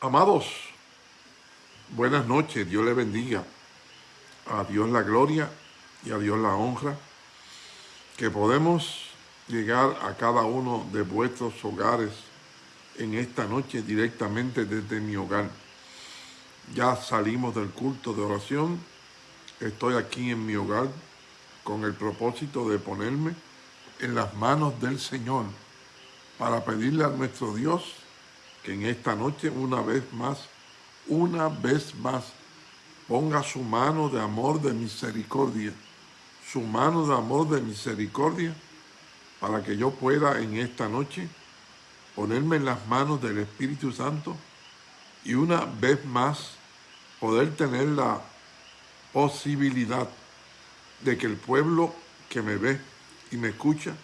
Amados, buenas noches, Dios le bendiga. A Dios la gloria y a Dios la honra. Que podemos llegar a cada uno de vuestros hogares en esta noche directamente desde mi hogar. Ya salimos del culto de oración. Estoy aquí en mi hogar con el propósito de ponerme en las manos del Señor para pedirle a nuestro Dios que en esta noche una vez más, una vez más, ponga su mano de amor, de misericordia, su mano de amor, de misericordia, para que yo pueda en esta noche ponerme en las manos del Espíritu Santo y una vez más poder tener la posibilidad de que el pueblo que me ve y me escucha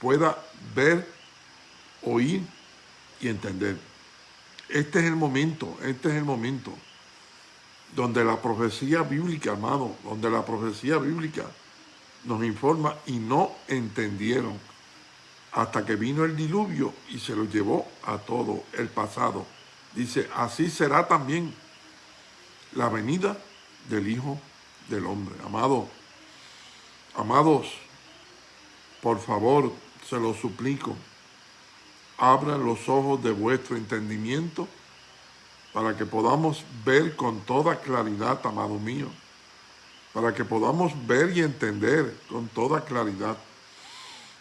pueda ver, oír y entender. Este es el momento, este es el momento donde la profecía bíblica, amado, donde la profecía bíblica nos informa y no entendieron hasta que vino el diluvio y se lo llevó a todo el pasado. Dice, así será también la venida del Hijo del Hombre. Amado, amados, por favor, se lo suplico, abran los ojos de vuestro entendimiento para que podamos ver con toda claridad, amado mío, para que podamos ver y entender con toda claridad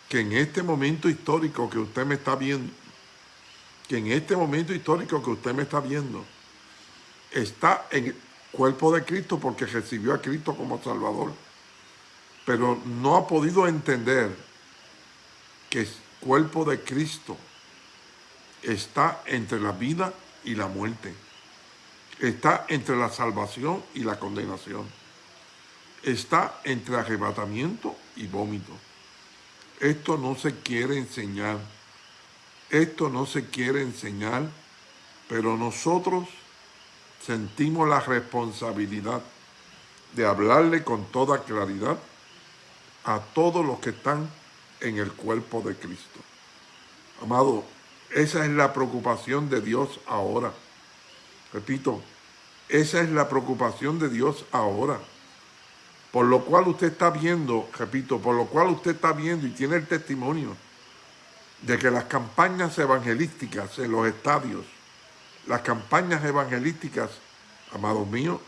que en este momento histórico que usted me está viendo, que en este momento histórico que usted me está viendo, está en el cuerpo de Cristo porque recibió a Cristo como Salvador, pero no ha podido entender que el cuerpo de Cristo está entre la vida y la muerte. Está entre la salvación y la condenación. Está entre arrebatamiento y vómito. Esto no se quiere enseñar. Esto no se quiere enseñar, pero nosotros sentimos la responsabilidad de hablarle con toda claridad a todos los que están en el cuerpo de Cristo. Amado, esa es la preocupación de Dios ahora. Repito, esa es la preocupación de Dios ahora. Por lo cual usted está viendo, repito, por lo cual usted está viendo y tiene el testimonio de que las campañas evangelísticas en los estadios, las campañas evangelísticas, amados míos,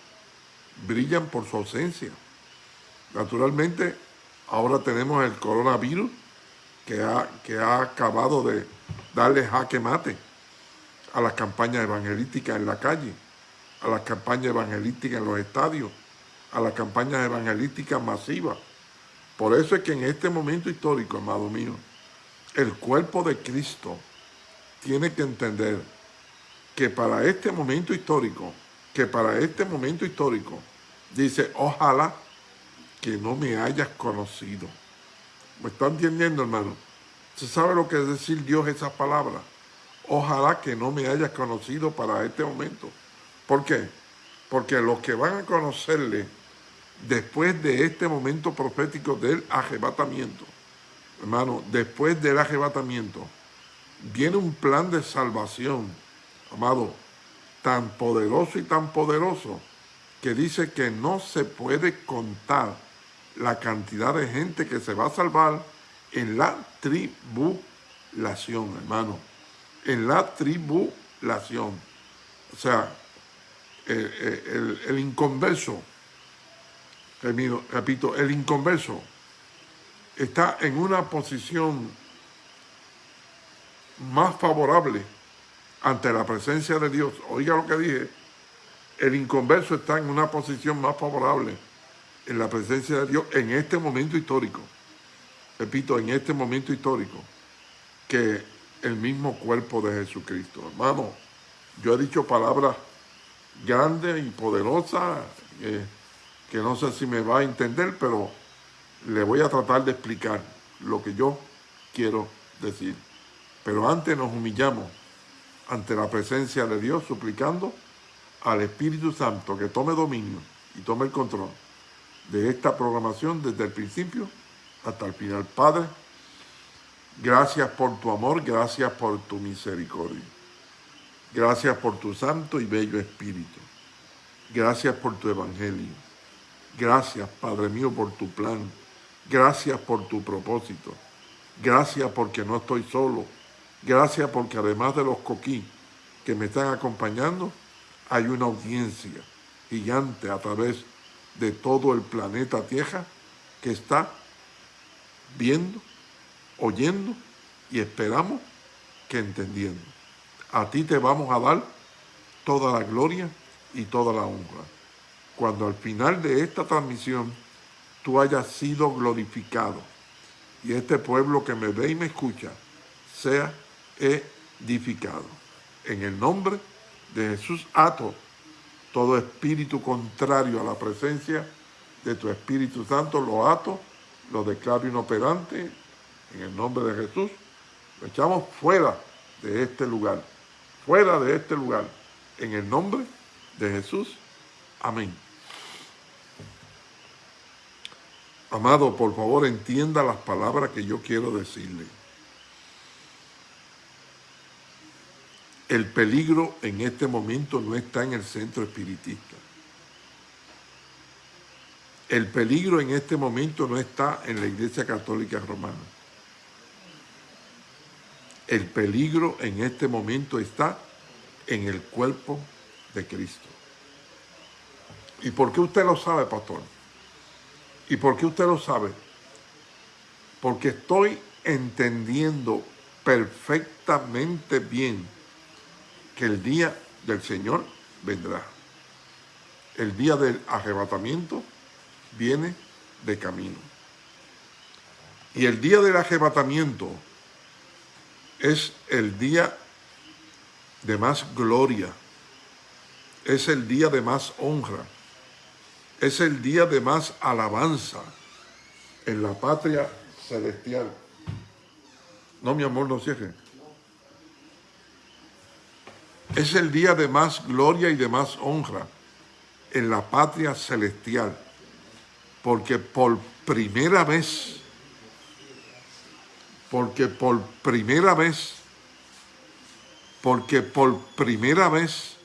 brillan por su ausencia. Naturalmente, ahora tenemos el coronavirus que ha, que ha acabado de darle jaque mate a las campañas evangelísticas en la calle, a las campañas evangelísticas en los estadios, a las campañas evangelísticas masivas. Por eso es que en este momento histórico, amado mío, el cuerpo de Cristo tiene que entender que para este momento histórico, que para este momento histórico, dice, ojalá que no me hayas conocido. ¿Me está entendiendo, hermano? ¿Se sabe lo que es decir Dios esas palabras? Ojalá que no me hayas conocido para este momento. ¿Por qué? Porque los que van a conocerle después de este momento profético del arrebatamiento, hermano, después del arrebatamiento, viene un plan de salvación, amado, tan poderoso y tan poderoso, que dice que no se puede contar la cantidad de gente que se va a salvar en la tribulación, hermano. En la tribulación. O sea, el, el inconverso repito, el inconverso está en una posición más favorable ante la presencia de Dios. Oiga lo que dije, el inconverso está en una posición más favorable en la presencia de Dios en este momento histórico. Repito, en este momento histórico, que el mismo cuerpo de Jesucristo. Hermano, yo he dicho palabras grandes y poderosas, eh, que no sé si me va a entender, pero le voy a tratar de explicar lo que yo quiero decir. Pero antes nos humillamos ante la presencia de Dios, suplicando al Espíritu Santo que tome dominio y tome el control de esta programación desde el principio hasta el final. Padre, gracias por tu amor, gracias por tu misericordia. Gracias por tu santo y bello Espíritu. Gracias por tu Evangelio. Gracias, Padre mío, por tu plan. Gracias por tu propósito. Gracias porque no estoy solo. Gracias porque además de los coquí que me están acompañando, hay una audiencia gigante a través de todo el planeta Tierra que está viendo, oyendo y esperamos que entendiendo. A ti te vamos a dar toda la gloria y toda la honra. Cuando al final de esta transmisión tú hayas sido glorificado y este pueblo que me ve y me escucha sea edificado. En el nombre de Jesús ato todo espíritu contrario a la presencia de tu Espíritu Santo, lo ato, lo declaro inoperante en el nombre de Jesús. Lo echamos fuera de este lugar, fuera de este lugar, en el nombre de Jesús. Amén. Amado, por favor entienda las palabras que yo quiero decirle. El peligro en este momento no está en el centro espiritista. El peligro en este momento no está en la Iglesia Católica Romana. El peligro en este momento está en el cuerpo de Cristo. ¿Y por qué usted lo sabe, pastor? ¿Y por qué usted lo sabe? Porque estoy entendiendo perfectamente bien el día del Señor vendrá. El día del arrebatamiento viene de camino. Y el día del arrebatamiento es el día de más gloria, es el día de más honra, es el día de más alabanza en la patria celestial. No, mi amor, no cierre. Es el día de más gloria y de más honra en la patria celestial, porque por primera vez, porque por primera vez, porque por primera vez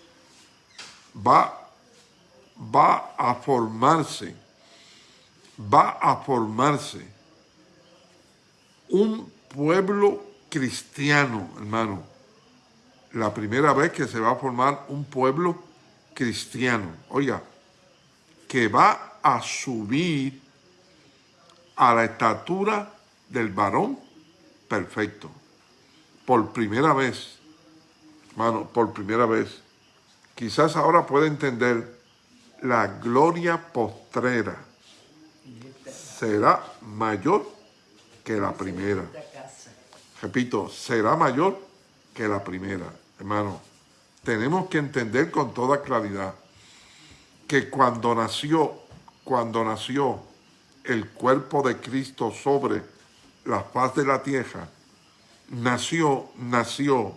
va va a formarse, va a formarse un pueblo cristiano, hermano. La primera vez que se va a formar un pueblo cristiano. Oiga, que va a subir a la estatura del varón perfecto. Por primera vez, hermano, por primera vez. Quizás ahora pueda entender la gloria postrera será mayor que la primera. Repito, será mayor que la primera. Hermano, tenemos que entender con toda claridad que cuando nació, cuando nació el cuerpo de Cristo sobre la faz de la tierra, nació, nació,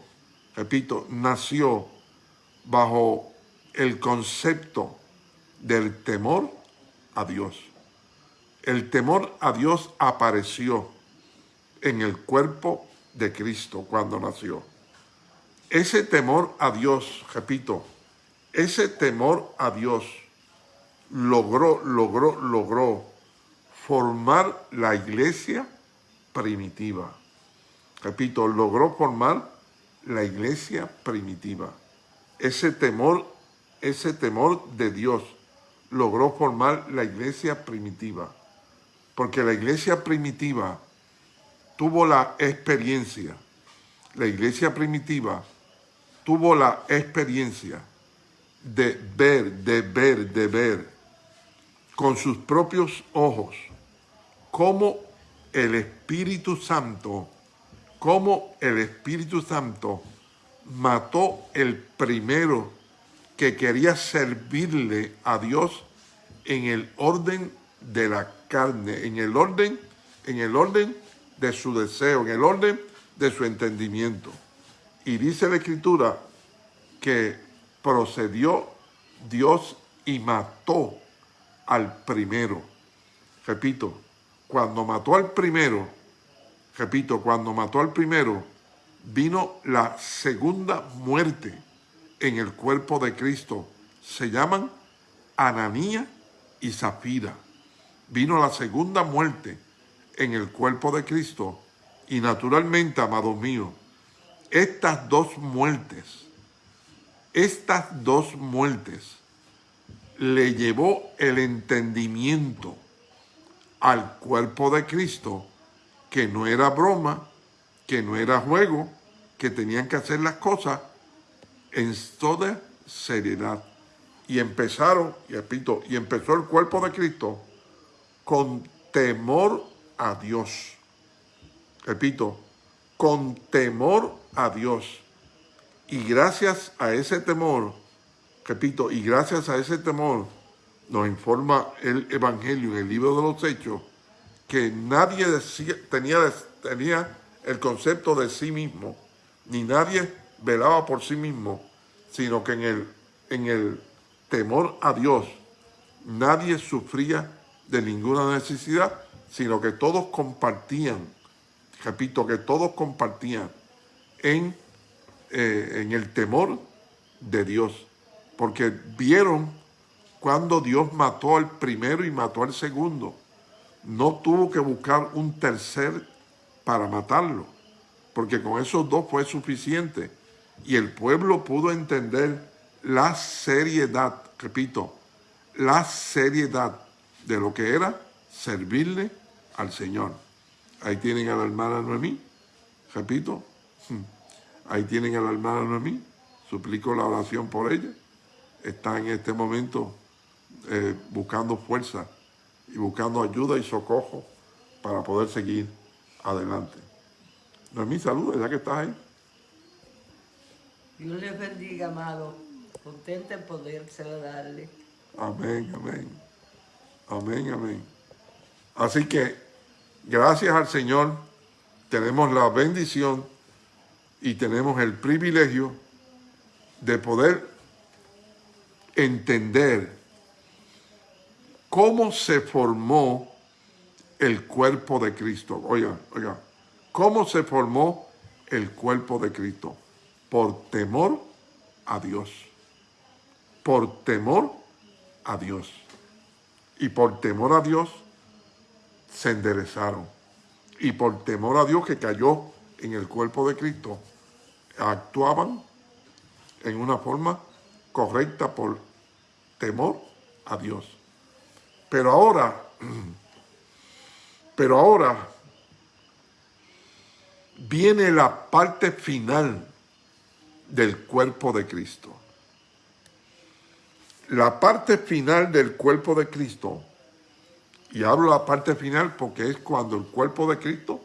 repito, nació bajo el concepto del temor a Dios. El temor a Dios apareció en el cuerpo de Cristo cuando nació. Ese temor a Dios, repito, ese temor a Dios logró, logró, logró formar la iglesia primitiva. Repito, logró formar la iglesia primitiva. Ese temor, ese temor de Dios logró formar la iglesia primitiva. Porque la iglesia primitiva tuvo la experiencia, la iglesia primitiva tuvo la experiencia de ver, de ver, de ver con sus propios ojos cómo el Espíritu Santo, cómo el Espíritu Santo mató el primero que quería servirle a Dios en el orden de la carne, en el orden, en el orden de su deseo, en el orden de su entendimiento. Y dice la Escritura que procedió Dios y mató al primero. Repito, cuando mató al primero, repito, cuando mató al primero, vino la segunda muerte en el cuerpo de Cristo se llaman Ananía y Zafira. Vino la segunda muerte en el cuerpo de Cristo y naturalmente, amados míos, estas dos muertes, estas dos muertes le llevó el entendimiento al cuerpo de Cristo que no era broma, que no era juego, que tenían que hacer las cosas en toda seriedad. Y empezaron, y repito, y empezó el cuerpo de Cristo con temor a Dios. Repito, con temor a Dios. Y gracias a ese temor, repito, y gracias a ese temor, nos informa el Evangelio en el libro de los Hechos, que nadie tenía, tenía el concepto de sí mismo, ni nadie velaba por sí mismo, sino que en el, en el temor a Dios nadie sufría de ninguna necesidad, sino que todos compartían, repito, que todos compartían en, eh, en el temor de Dios, porque vieron cuando Dios mató al primero y mató al segundo. No tuvo que buscar un tercer para matarlo, porque con esos dos fue suficiente. Y el pueblo pudo entender la seriedad, repito, la seriedad de lo que era servirle al Señor. Ahí tienen a la hermana Noemí, repito, ahí tienen a la hermana Noemí, suplico la oración por ella. Está en este momento eh, buscando fuerza y buscando ayuda y socorro para poder seguir adelante. Noemí, saludos, ya que estás ahí. Dios les bendiga, amado. Contenta en poder darle. Amén, amén. Amén, amén. Así que, gracias al Señor, tenemos la bendición y tenemos el privilegio de poder entender cómo se formó el cuerpo de Cristo. Oiga, oiga, ¿cómo se formó el cuerpo de Cristo? Por temor a Dios. Por temor a Dios. Y por temor a Dios se enderezaron. Y por temor a Dios que cayó en el cuerpo de Cristo, actuaban en una forma correcta por temor a Dios. Pero ahora, pero ahora viene la parte final del cuerpo de Cristo. La parte final del cuerpo de Cristo, y hablo la parte final porque es cuando el cuerpo de Cristo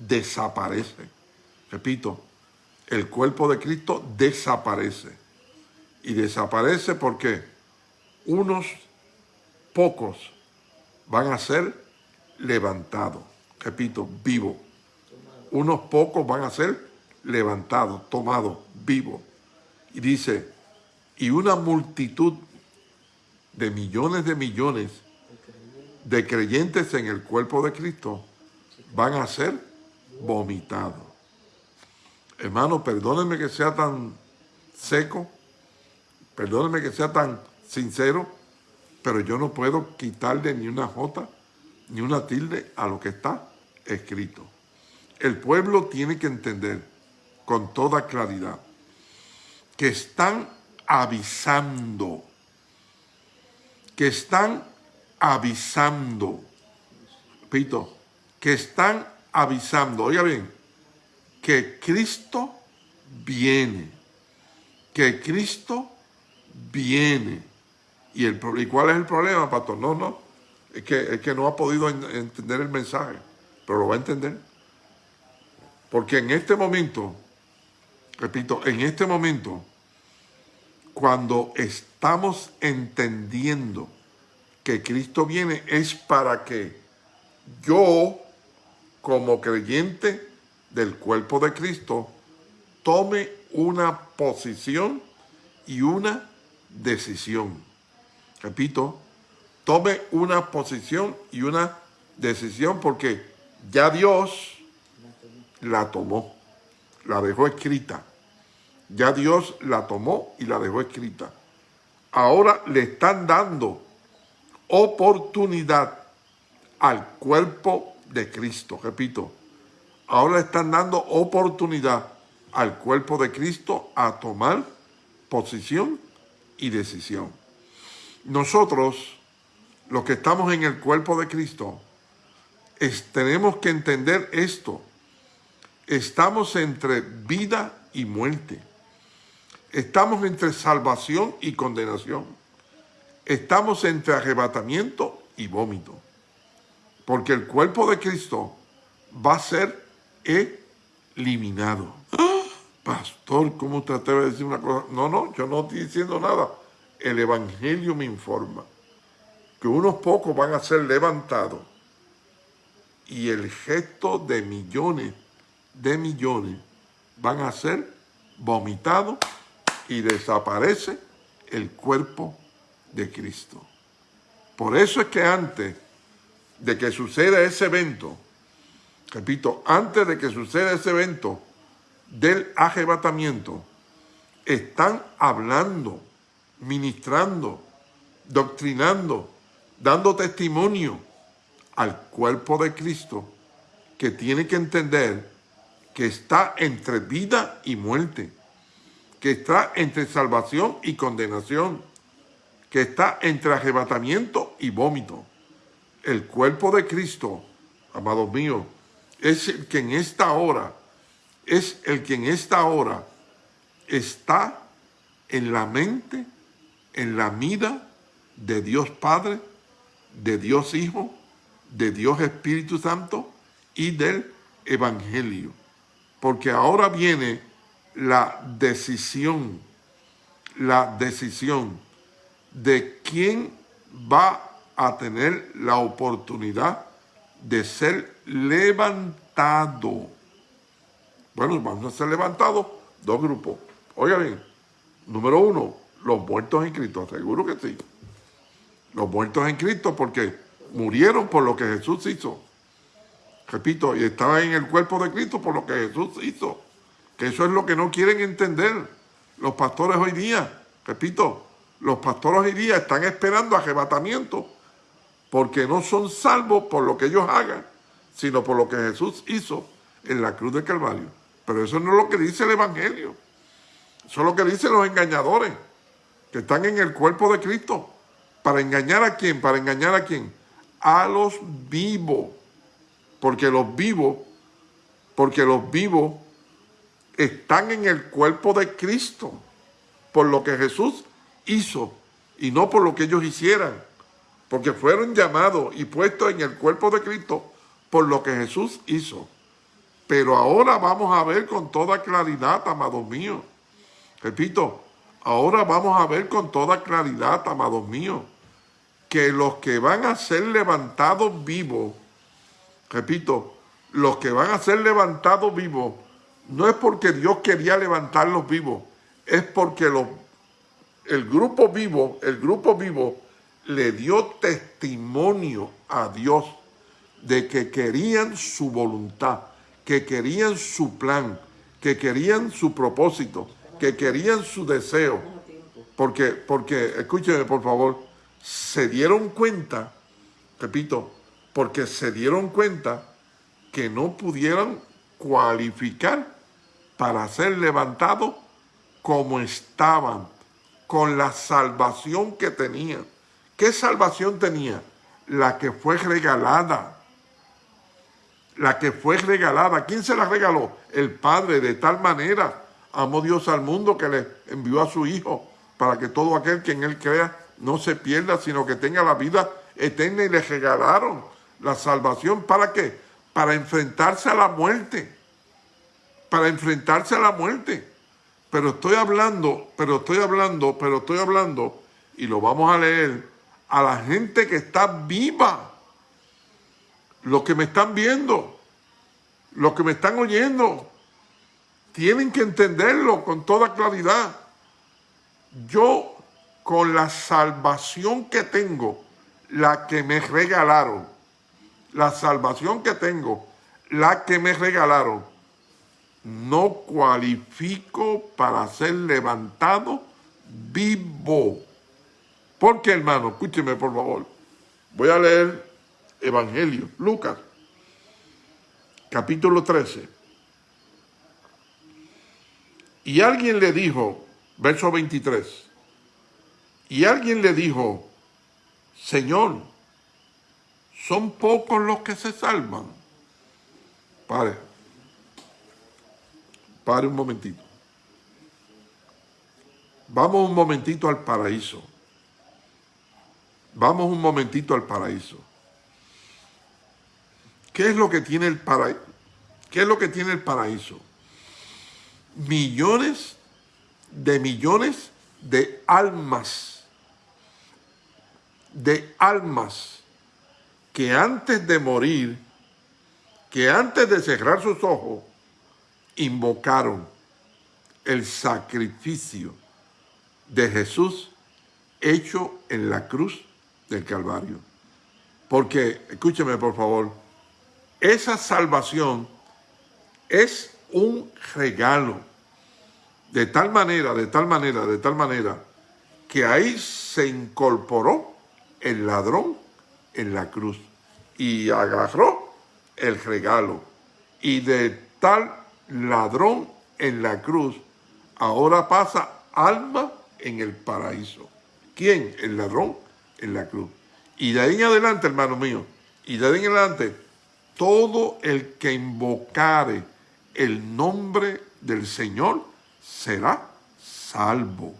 desaparece. Repito, el cuerpo de Cristo desaparece. Y desaparece porque unos pocos van a ser levantados. Repito, vivo. Unos pocos van a ser levantados, tomados, vivos. Y dice, y una multitud de millones de millones de creyentes en el cuerpo de Cristo van a ser vomitados. Hermano, perdónenme que sea tan seco, perdónenme que sea tan sincero, pero yo no puedo quitarle ni una jota, ni una tilde a lo que está escrito. El pueblo tiene que entender con toda claridad que están avisando, que están avisando, repito, que están avisando, oiga bien, que Cristo viene, que Cristo viene. ¿Y, el, ¿Y cuál es el problema, pastor? No, no, es que, es que no ha podido entender el mensaje, pero lo va a entender. Porque en este momento, repito, en este momento, cuando estamos entendiendo que Cristo viene, es para que yo, como creyente del cuerpo de Cristo, tome una posición y una decisión repito, tome una posición y una decisión porque ya Dios la tomó, la dejó escrita Ya Dios la tomó y la dejó escrita. Ahora le están dando oportunidad al cuerpo de Cristo. Repito, ahora están dando oportunidad al cuerpo de Cristo a tomar posición y decisión. Nosotros, los que estamos en el cuerpo de Cristo, tenemos que entender esto. Estamos entre vida y muerte. Estamos entre salvación y condenación. Estamos entre arrebatamiento y vómito. Porque el cuerpo de Cristo va a ser eliminado. Pastor, ¿cómo usted atreve a decir una cosa? No, no, yo no estoy diciendo nada. El Evangelio me informa que unos pocos van a ser levantados y el gesto de millones, de millones, van a ser vomitados y desaparece el cuerpo de Cristo. Por eso es que antes de que suceda ese evento, repito, antes de que suceda ese evento del arrebatamiento, están hablando, ministrando, doctrinando, dando testimonio al cuerpo de Cristo que tiene que entender que está entre vida y muerte que está entre salvación y condenación, que está entre arrebatamiento y vómito. El cuerpo de Cristo, amados míos, es el que en esta hora, es el que en esta hora está en la mente, en la vida de Dios Padre, de Dios Hijo, de Dios Espíritu Santo y del Evangelio. Porque ahora viene la decisión, la decisión de quién va a tener la oportunidad de ser levantado. Bueno, vamos a ser levantados dos grupos. Oigan bien, número uno, los muertos en Cristo, seguro que sí. Los muertos en Cristo porque murieron por lo que Jesús hizo. Repito, y estaban en el cuerpo de Cristo por lo que Jesús hizo. Que eso es lo que no quieren entender los pastores hoy día. Repito, los pastores hoy día están esperando arrebatamiento porque no son salvos por lo que ellos hagan, sino por lo que Jesús hizo en la cruz de Calvario. Pero eso no es lo que dice el Evangelio. Eso es lo que dicen los engañadores, que están en el cuerpo de Cristo. ¿Para engañar a quién? Para engañar a quién? A los vivos. Porque los vivos, porque los vivos están en el cuerpo de Cristo por lo que Jesús hizo y no por lo que ellos hicieran, porque fueron llamados y puestos en el cuerpo de Cristo por lo que Jesús hizo. Pero ahora vamos a ver con toda claridad, amados míos. Repito, ahora vamos a ver con toda claridad, amados míos, que los que van a ser levantados vivos, repito, los que van a ser levantados vivos no es porque Dios quería levantarlos vivos, es porque el grupo vivo, el grupo vivo le dio testimonio a Dios de que querían su voluntad, que querían su plan, que querían su propósito, que querían su deseo. Porque, porque, escúcheme por favor, se dieron cuenta, repito, porque se dieron cuenta que no pudieran cualificar para ser levantados como estaban, con la salvación que tenían. ¿Qué salvación tenía? La que fue regalada. La que fue regalada. ¿Quién se la regaló? El Padre. De tal manera amó Dios al mundo que le envió a su Hijo para que todo aquel que en Él crea no se pierda, sino que tenga la vida eterna y le regalaron la salvación. ¿Para qué? Para enfrentarse a la muerte para enfrentarse a la muerte. Pero estoy hablando, pero estoy hablando, pero estoy hablando, y lo vamos a leer, a la gente que está viva. Los que me están viendo, los que me están oyendo, tienen que entenderlo con toda claridad. Yo, con la salvación que tengo, la que me regalaron, la salvación que tengo, la que me regalaron, no cualifico para ser levantado vivo. ¿Por qué, hermano? Escúcheme, por favor. Voy a leer Evangelio, Lucas, capítulo 13. Y alguien le dijo, verso 23, y alguien le dijo, Señor, son pocos los que se salvan. Pare, pare un momentito. Vamos un momentito al paraíso. Vamos un momentito al paraíso. ¿Qué es lo que tiene el paraíso? ¿Qué es lo que tiene el paraíso? Millones de millones de almas, de almas que antes de morir, que antes de cerrar sus ojos, invocaron el sacrificio de Jesús hecho en la cruz del Calvario. Porque, escúcheme por favor, esa salvación es un regalo. De tal manera, de tal manera, de tal manera, que ahí se incorporó el ladrón en la cruz y agarró el regalo. Y de tal ladrón en la cruz, ahora pasa alma en el paraíso. ¿Quién? El ladrón en la cruz. Y de ahí en adelante, hermano mío, y de ahí en adelante, todo el que invocare el nombre del Señor será salvo.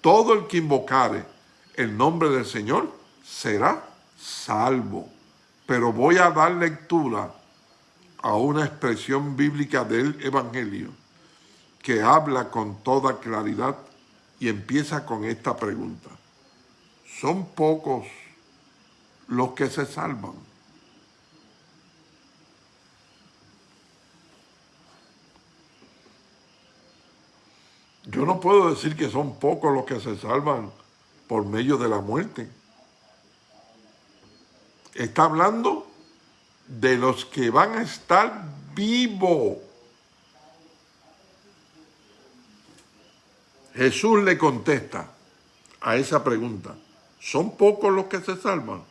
Todo el que invocare el nombre del Señor será salvo. Pero voy a dar lectura a una expresión bíblica del Evangelio que habla con toda claridad y empieza con esta pregunta. ¿Son pocos los que se salvan? Yo no puedo decir que son pocos los que se salvan por medio de la muerte. Está hablando de los que van a estar vivos Jesús le contesta a esa pregunta, ¿son pocos los que se salvan?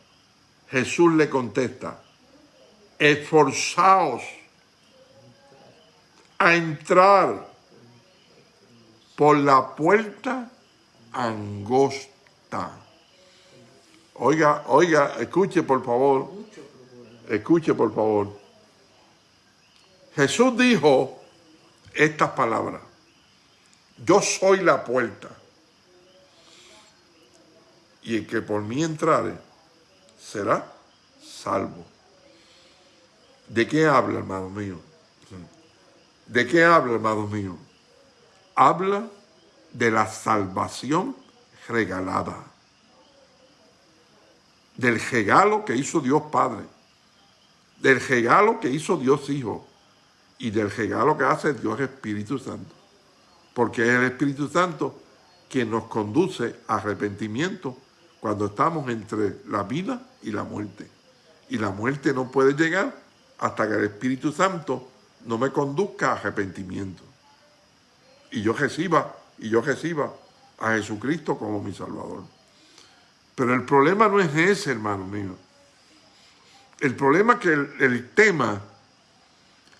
Jesús le contesta, esforzaos a entrar por la puerta angosta. Oiga, oiga, escuche por favor, escuche por favor. Jesús dijo estas palabras. Yo soy la puerta. Y el que por mí entrare será salvo. ¿De qué habla, hermano mío? ¿De qué habla, hermano mío? Habla de la salvación regalada. Del regalo que hizo Dios Padre. Del regalo que hizo Dios Hijo. Y del regalo que hace Dios Espíritu Santo porque es el Espíritu Santo quien nos conduce a arrepentimiento cuando estamos entre la vida y la muerte. Y la muerte no puede llegar hasta que el Espíritu Santo no me conduzca a arrepentimiento. Y yo reciba, y yo reciba a Jesucristo como mi Salvador. Pero el problema no es ese, hermano mío. El problema es que el, el tema,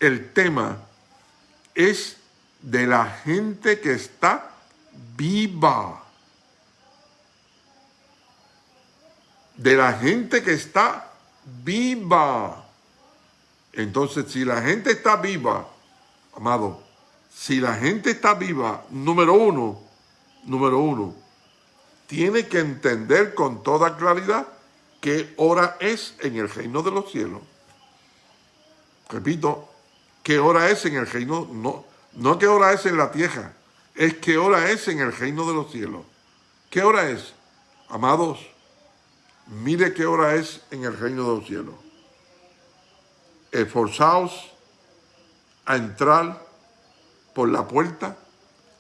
el tema es de la gente que está viva. De la gente que está viva. Entonces, si la gente está viva, amado, si la gente está viva, número uno, número uno, tiene que entender con toda claridad qué hora es en el reino de los cielos. Repito, qué hora es en el reino, no, no qué hora es en la tierra, es qué hora es en el reino de los cielos. ¿Qué hora es? Amados, mire qué hora es en el reino de los cielos. Esforzaos a entrar por la puerta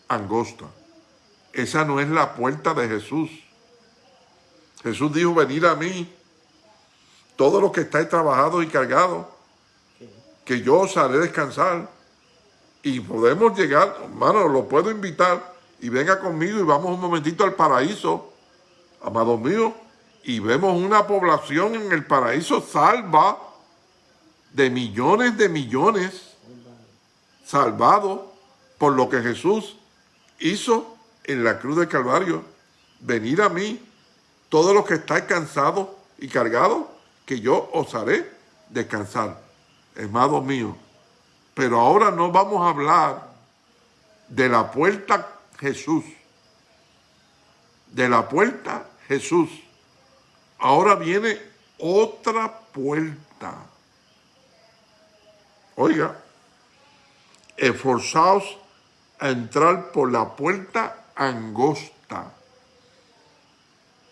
angosta. Esa no es la puerta de Jesús. Jesús dijo, venid a mí, todos los que estáis trabajados y cargados, que yo os haré descansar. Y podemos llegar, hermano, lo puedo invitar y venga conmigo y vamos un momentito al paraíso, amados míos, y vemos una población en el paraíso salva de millones de millones, salvados por lo que Jesús hizo en la cruz del Calvario. Venid a mí, todos los que estáis cansados y cargados, que yo os haré descansar. Hermanos míos, pero ahora no vamos a hablar de la puerta Jesús. De la puerta Jesús. Ahora viene otra puerta. Oiga, esforzaos a entrar por la puerta angosta.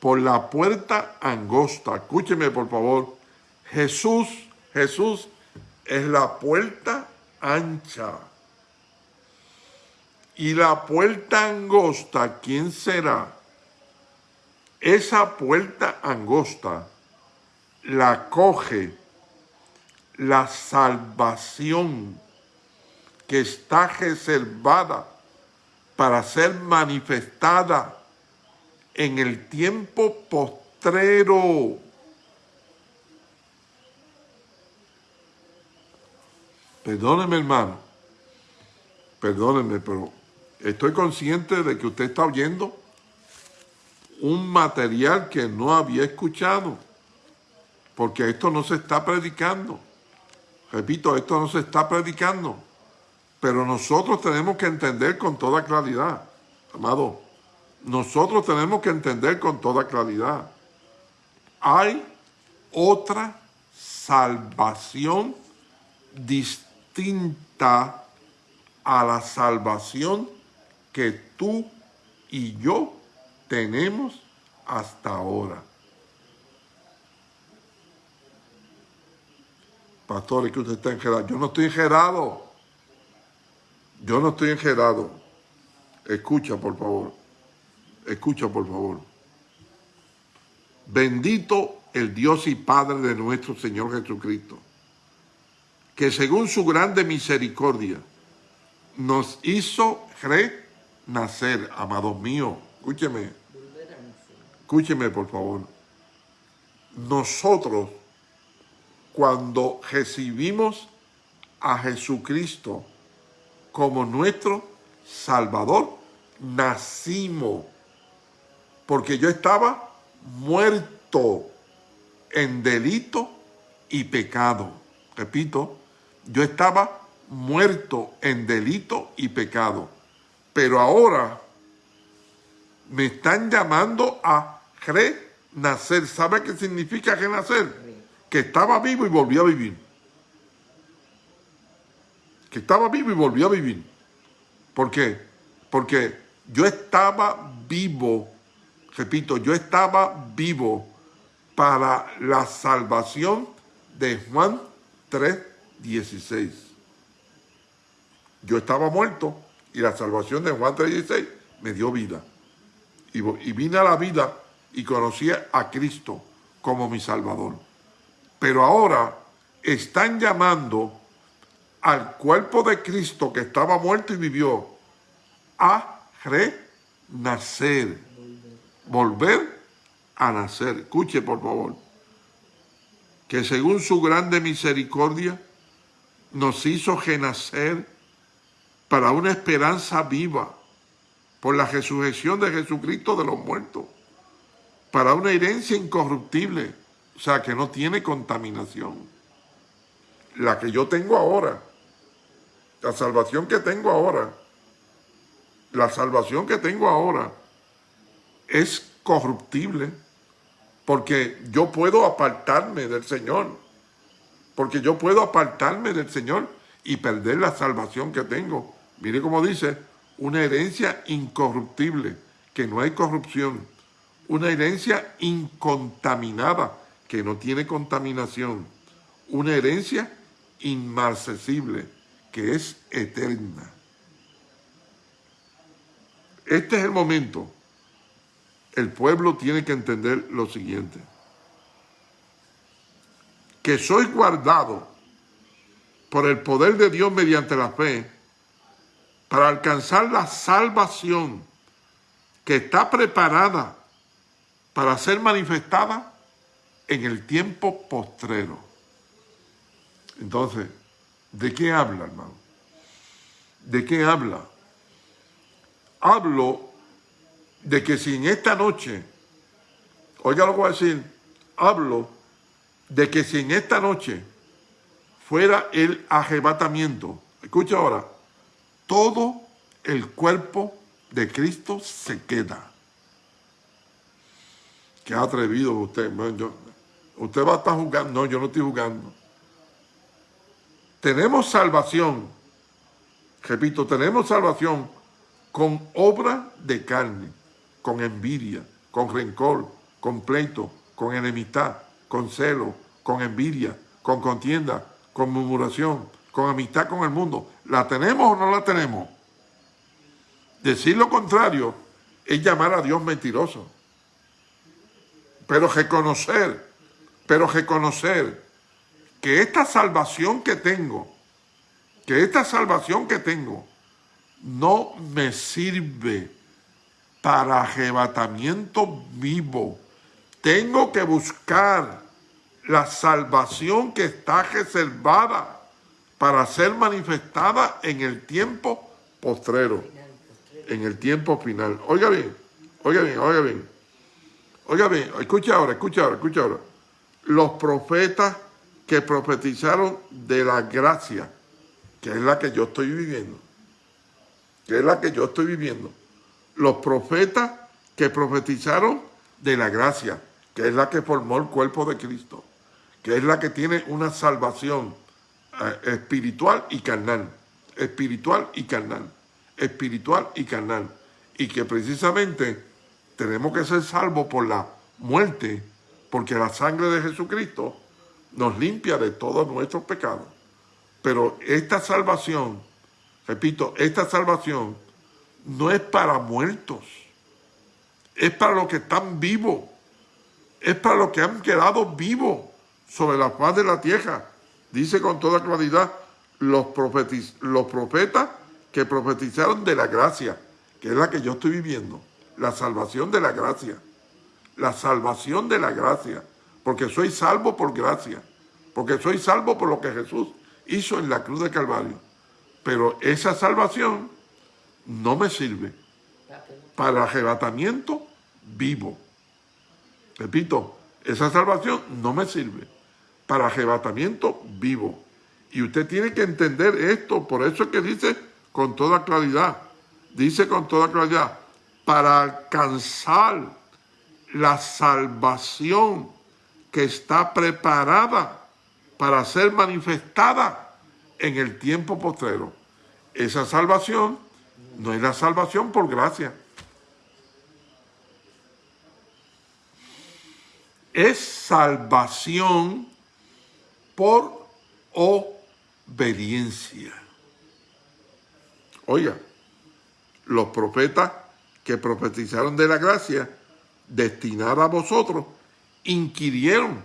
Por la puerta angosta. Escúcheme, por favor. Jesús, Jesús es la puerta ancha. Y la puerta angosta, ¿quién será? Esa puerta angosta la coge la salvación que está reservada para ser manifestada en el tiempo postrero. Perdóneme, hermano. Perdóneme, pero estoy consciente de que usted está oyendo un material que no había escuchado, porque esto no se está predicando. Repito, esto no se está predicando. Pero nosotros tenemos que entender con toda claridad, amado, nosotros tenemos que entender con toda claridad. Hay otra salvación distinta a la salvación que tú y yo tenemos hasta ahora. Pastor, es que usted está enjerado. Yo no estoy enjerado. Yo no estoy enjerado. Escucha, por favor. Escucha, por favor. Bendito el Dios y Padre de nuestro Señor Jesucristo, que según su grande misericordia nos hizo renacer, amados míos. Escúcheme. Escúcheme, por favor. Nosotros, cuando recibimos a Jesucristo, como nuestro Salvador, nacimos. Porque yo estaba muerto en delito y pecado. Repito, yo estaba muerto en delito y pecado. Pero ahora me están llamando a renacer. ¿Sabe qué significa renacer? Que estaba vivo y volvió a vivir que estaba vivo y volvió a vivir. ¿Por qué? Porque yo estaba vivo, repito, yo estaba vivo para la salvación de Juan 3.16. Yo estaba muerto y la salvación de Juan 3.16 me dio vida. Y, vine a la vida y conocí a Cristo como mi Salvador. Pero ahora están llamando al cuerpo de Cristo que estaba muerto y vivió a renacer. Volver a nacer. Escuche, por favor. Que según su grande misericordia nos hizo renacer para una esperanza viva por la resurrección de Jesucristo de los muertos, para una herencia incorruptible, o sea, que no tiene contaminación. La que yo tengo ahora, la salvación que tengo ahora, la salvación que tengo ahora es corruptible porque yo puedo apartarme del Señor, porque yo puedo apartarme del Señor y perder la salvación que tengo. Mire cómo dice, una herencia incorruptible, que no hay corrupción, una herencia incontaminada, que no tiene contaminación, una herencia inmarcesible, que es eterna. Este es el momento. El pueblo tiene que entender lo siguiente. Que soy guardado por el poder de Dios mediante la fe para alcanzar la salvación que está preparada para ser manifestada en el tiempo postrero. Entonces, ¿de qué habla, hermano? ¿De qué habla? Hablo de que si en esta noche, oiga lo que voy a decir, hablo de que si en esta noche fuera el arrebatamiento, escucha ahora, todo el cuerpo de Cristo se queda. Qué atrevido usted. usted va a estar jugando. No, yo no estoy jugando. Tenemos salvación. Repito, tenemos salvación con obra de carne, con envidia, con rencor, con pleito, con enemistad, con celo, con envidia, con contienda, con murmuración, con amistad con el mundo. ¿La tenemos o no la tenemos? Decir lo contrario es llamar a Dios mentiroso. Pero reconocer, pero reconocer que esta salvación que tengo, que esta salvación que tengo, no me sirve para arrebatamiento vivo. Tengo que buscar la salvación que está reservada para ser manifestada en el tiempo postrero en el tiempo final. Oiga bien, oiga bien, oiga bien. Oiga bien, escucha ahora, escucha ahora, escucha ahora. Los profetas que profetizaron de la gracia, que es la que yo estoy viviendo, que es la que yo estoy viviendo. Los profetas que profetizaron de la gracia, que es la que formó el cuerpo de Cristo, que es la que tiene una salvación espiritual y carnal, espiritual y carnal espiritual y carnal. Y que precisamente tenemos que ser salvos por la muerte, porque la sangre de Jesucristo nos limpia de todos nuestros pecados. Pero esta salvación, repito, esta salvación no es para muertos, es para los que están vivos, es para los que han quedado vivos sobre la faz de la tierra. Dice con toda claridad, los, profetas que profetizaron de la gracia, que es la que yo estoy viviendo, la salvación de la gracia, la salvación de la gracia, porque soy salvo por gracia, porque soy salvo por lo que Jesús hizo en la cruz de Calvario. Pero esa salvación no me sirve para arrebatamiento vivo. Repito, esa salvación no me sirve para arrebatamiento vivo. Y usted tiene que entender esto, por eso es que dice con toda claridad, dice con toda claridad, para alcanzar la salvación que está preparada para ser manifestada en el tiempo postrero. Esa salvación no es la salvación por gracia. Es salvación por obediencia. Oiga, los profetas que profetizaron de la gracia destinada a vosotros, inquirieron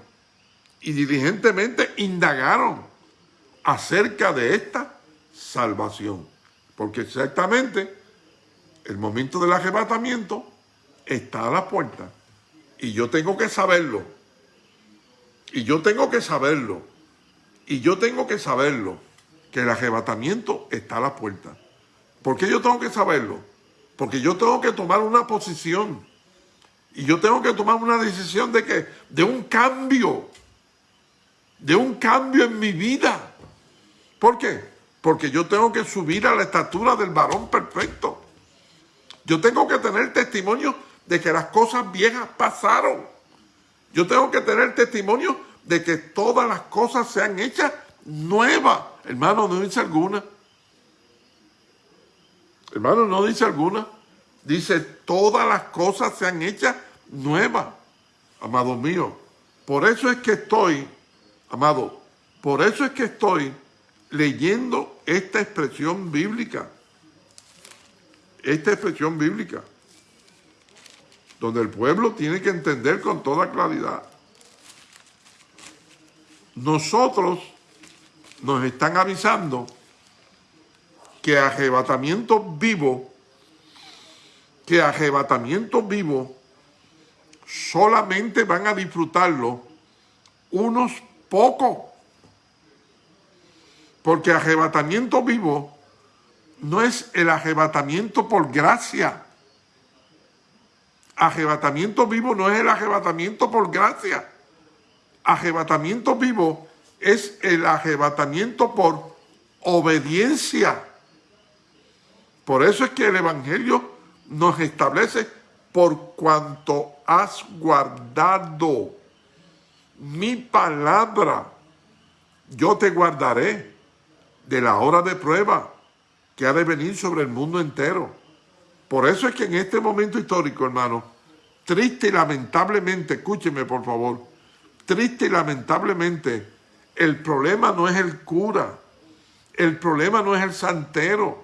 y diligentemente indagaron acerca de esta salvación. Porque exactamente el momento del arrebatamiento está a la puerta. Y yo tengo que saberlo. Y yo tengo que saberlo. Y yo tengo que saberlo. Que el arrebatamiento está a la puerta. ¿Por qué yo tengo que saberlo? Porque yo tengo que tomar una posición. Y yo tengo que tomar una decisión de que, de un cambio. De un cambio en mi vida. ¿Por qué? Porque yo tengo que subir a la estatura del varón perfecto. Yo tengo que tener testimonio de que las cosas viejas pasaron. Yo tengo que tener testimonio de que todas las cosas sean hechas nuevas. Hermano, no dice alguna. Hermano, no dice alguna. Dice, todas las cosas se han hecho nuevas, amado mío. Por eso es que estoy, amado, por eso es que estoy leyendo esta expresión bíblica. Esta expresión bíblica. Donde el pueblo tiene que entender con toda claridad. Nosotros nos están avisando que arrebatamiento vivo, que arrebatamiento vivo solamente van a disfrutarlo unos pocos. Porque arrebatamiento vivo no es el arrebatamiento por gracia. Arrebatamiento vivo no es el arrebatamiento por gracia. Arrebatamiento vivo es el arrebatamiento por obediencia. Por eso es que el Evangelio nos establece por cuanto has guardado mi palabra, yo te guardaré de la hora de prueba que ha de venir sobre el mundo entero. Por eso es que en este momento histórico, hermano, triste y lamentablemente, escúcheme por favor, triste y lamentablemente, el problema no es el cura, el problema no es el santero,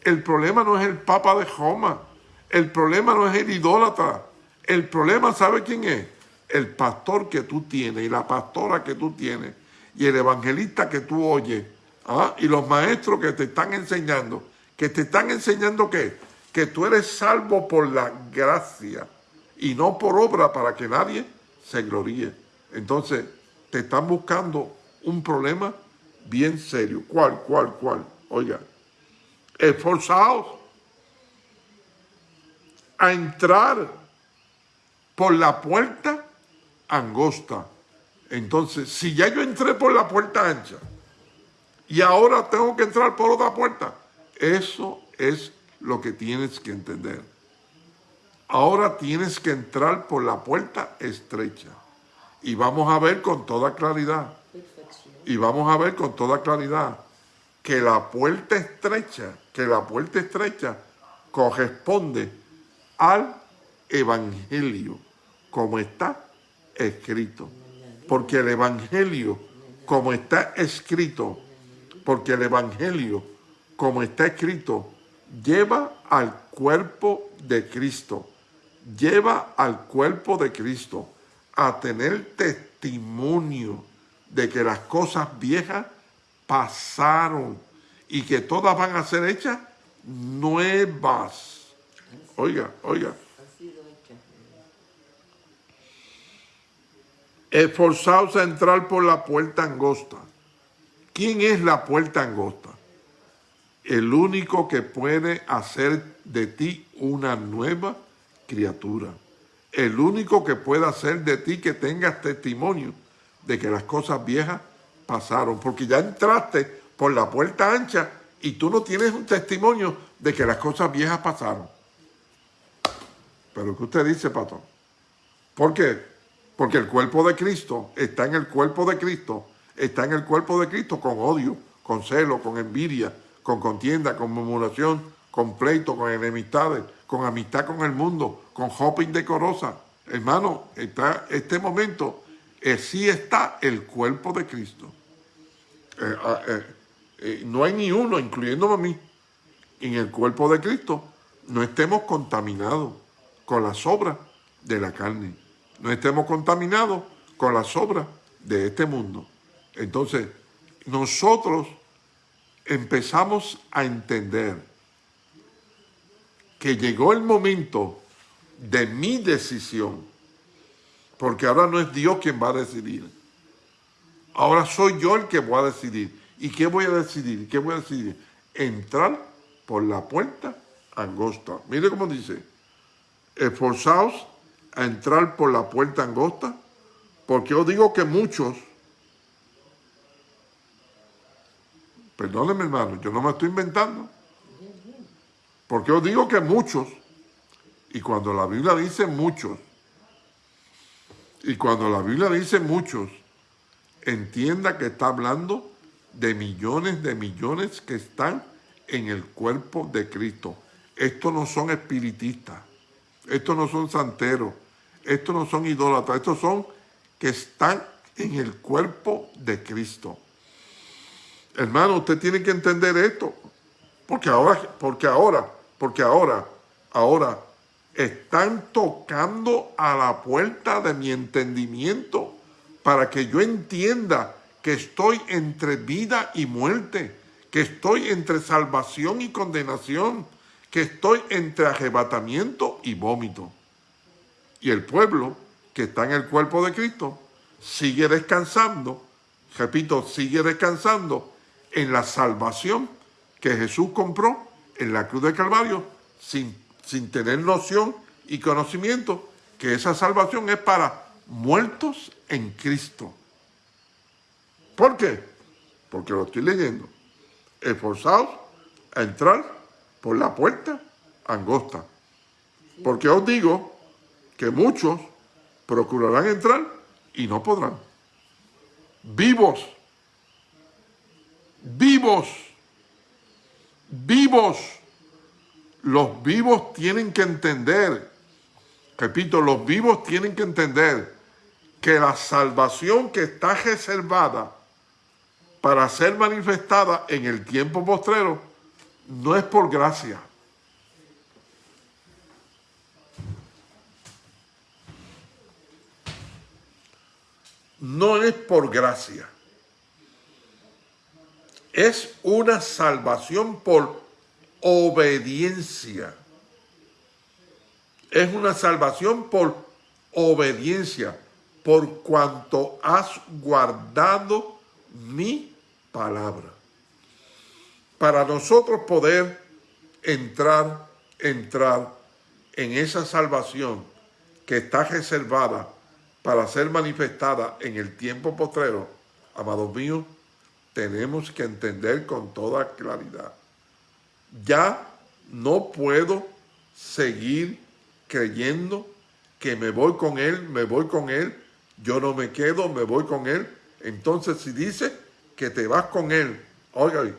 el problema no es el papa de Roma, el problema no es el idólatra, el problema, ¿sabe quién es? El pastor que tú tienes y la pastora que tú tienes y el evangelista que tú oyes ¿ah? y los maestros que te están enseñando. ¿Que te están enseñando qué? Que tú eres salvo por la gracia y no por obra para que nadie se gloríe. Entonces, te están buscando un problema bien serio. ¿Cuál, cuál, cuál? Oiga, esforzados a entrar por la puerta angosta. Entonces, si ya yo entré por la puerta ancha y ahora tengo que entrar por otra puerta, eso es lo que tienes que entender. Ahora tienes que entrar por la puerta estrecha. Y vamos a ver con toda claridad. Y vamos a ver con toda claridad que la puerta estrecha, que la puerta estrecha corresponde al Evangelio, como está escrito. Porque el Evangelio, como está escrito, porque el Evangelio, como está escrito, lleva al cuerpo de Cristo, lleva al cuerpo de Cristo a tener testimonio de que las cosas viejas pasaron y que todas van a ser hechas nuevas. Oiga, oiga. Esforzaos a entrar por la puerta angosta. ¿Quién es la puerta angosta? El único que puede hacer de ti una nueva criatura. El único que puede hacer de ti que tengas testimonio de que las cosas viejas pasaron. Porque ya entraste por la puerta ancha y tú no tienes un testimonio de que las cosas viejas pasaron. Pero ¿qué usted dice, pastor? ¿Por qué? Porque el cuerpo de Cristo está en el cuerpo de Cristo, está en el cuerpo de Cristo con odio, con celo, con envidia, con contienda, con murmuración, con pleito, con enemistades, con amistad con el mundo, con hope indecorosa. Hermano, está este momento, eh, sí está el cuerpo de Cristo. Eh, ah, eh, no hay ni uno, incluyéndome a mí, en el cuerpo de Cristo, no estemos contaminados con las obras de la carne. No estemos contaminados con las obras de este mundo. Entonces, nosotros empezamos a entender que llegó el momento de mi decisión, porque ahora no es Dios quien va a decidir. Ahora soy yo el que voy a decidir. ¿Y qué voy a decidir? ¿Qué voy a decidir? Entrar por la puerta angosta. Mire cómo dice, esforzaos a entrar por la puerta angosta, porque yo digo que muchos, perdónenme hermano, yo no me estoy inventando, porque yo digo que muchos, y cuando la Biblia dice muchos, y cuando la Biblia dice muchos, entienda que está hablando de millones de millones que están en el cuerpo de Cristo. Estos no son espiritistas. Estos no son santeros, estos no son idólatras, estos son que están en el cuerpo de Cristo. Hermano, usted tiene que entender esto, porque ahora, porque ahora, porque ahora, ahora están tocando a la puerta de mi entendimiento para que yo entienda que estoy entre vida y muerte, que estoy entre salvación y condenación, que estoy entre arrebatamiento y vómito. Y el pueblo que está en el cuerpo de Cristo sigue descansando, repito, sigue descansando en la salvación que Jesús compró en la cruz de Calvario sin, sin tener noción y conocimiento que esa salvación es para muertos en Cristo. ¿Por qué? Porque lo estoy leyendo. Esforzados a entrar por la puerta angosta. Porque os digo que muchos procurarán entrar y no podrán. Vivos, vivos, vivos. Los vivos tienen que entender, repito, los vivos tienen que entender que la salvación que está reservada para ser manifestada en el tiempo postrero no es por gracia. No es por gracia. Es una salvación por obediencia. Es una salvación por obediencia, por cuanto has guardado mi palabra. Para nosotros poder entrar, entrar en esa salvación que está reservada para ser manifestada en el tiempo postrero, amados míos, tenemos que entender con toda claridad. Ya no puedo seguir creyendo que me voy con Él, me voy con Él, yo no me quedo, me voy con Él. Entonces si dice que te vas con Él. Oiga,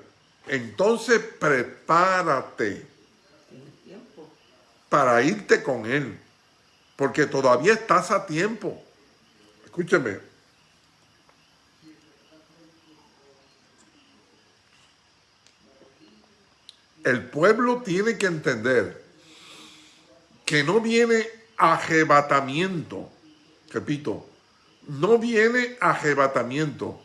entonces prepárate para irte con Él, porque todavía estás a tiempo. Escúcheme. El pueblo tiene que entender que no viene arrebatamiento, repito, no viene arrebatamiento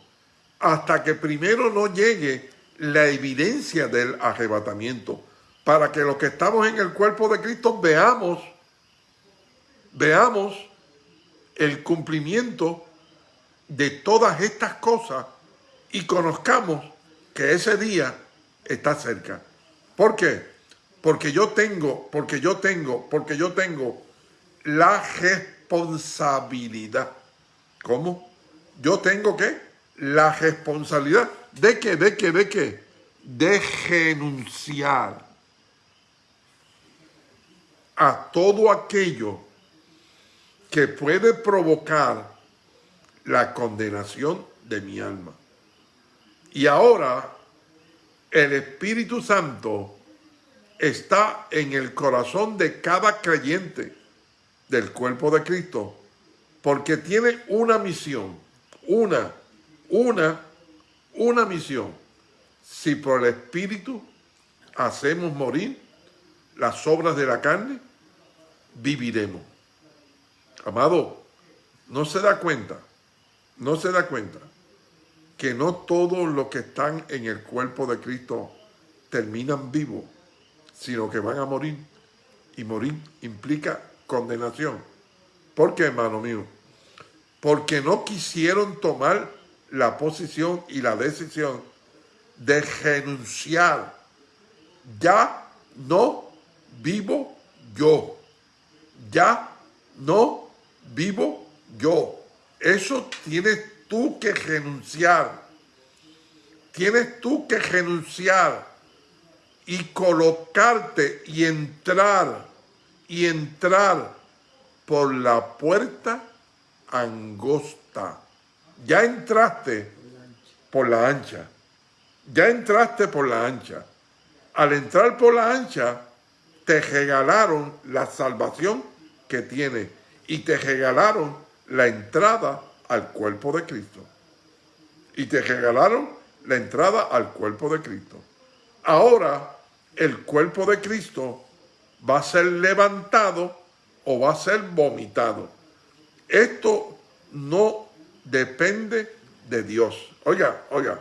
hasta que primero no llegue la evidencia del arrebatamiento, para que los que estamos en el cuerpo de Cristo veamos, veamos el cumplimiento de todas estas cosas y conozcamos que ese día está cerca. ¿Por qué? Porque yo tengo, porque yo tengo, porque yo tengo la responsabilidad. ¿Cómo? Yo tengo que la responsabilidad de que, de que, de que, de renunciar a todo aquello que puede provocar la condenación de mi alma. Y ahora el Espíritu Santo está en el corazón de cada creyente del cuerpo de Cristo, porque tiene una misión, una una, una misión. Si por el Espíritu hacemos morir las obras de la carne, viviremos. Amado, no se da cuenta, no se da cuenta que no todos los que están en el cuerpo de Cristo terminan vivos, sino que van a morir. Y morir implica condenación. ¿Por qué, hermano mío? Porque no quisieron tomar la posición y la decisión de renunciar. Ya no vivo yo. Ya no vivo yo. Eso tienes tú que renunciar. Tienes tú que renunciar y colocarte y entrar y entrar por la puerta angosta ya entraste por la ancha. Ya entraste por la ancha. Al entrar por la ancha, te regalaron la salvación que tienes y te regalaron la entrada al cuerpo de Cristo. Y te regalaron la entrada al cuerpo de Cristo. Ahora, el cuerpo de Cristo va a ser levantado o va a ser vomitado. Esto no depende de Dios. Oiga, oiga,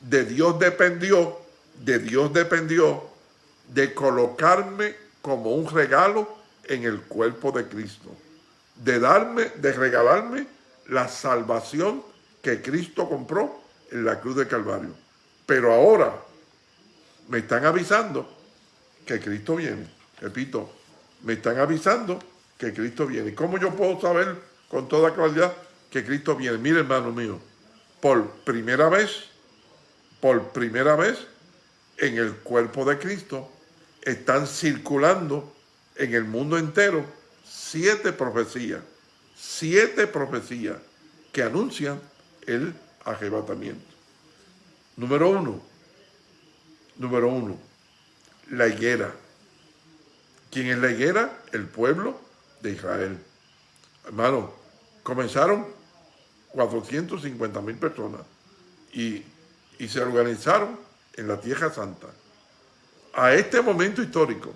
de Dios dependió de Dios dependió de colocarme como un regalo en el cuerpo de Cristo, de darme, de regalarme la salvación que Cristo compró en la cruz de Calvario. Pero ahora me están avisando que Cristo viene. Repito, me están avisando que Cristo viene. ¿Cómo yo puedo saber con toda claridad que Cristo viene? Mire, hermano mío, por primera vez, por primera vez en el cuerpo de Cristo, están circulando en el mundo entero siete profecías, siete profecías que anuncian el arrebatamiento. Número uno, número uno, la higuera. ¿Quién es la higuera? El pueblo de Israel. Hermano, comenzaron 450 mil personas y, y se organizaron en la Tierra Santa. A este momento histórico,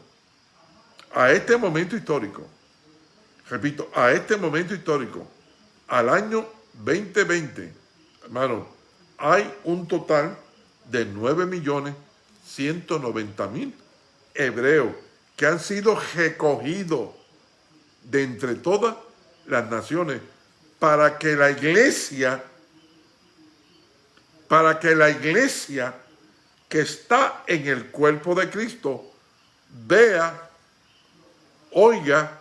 a este momento histórico, repito, a este momento histórico, al año 2020, hermano, hay un total de 9 millones 190 mil hebreos que han sido recogidos de entre todas las naciones para que la iglesia, para que la iglesia que está en el cuerpo de Cristo vea, oiga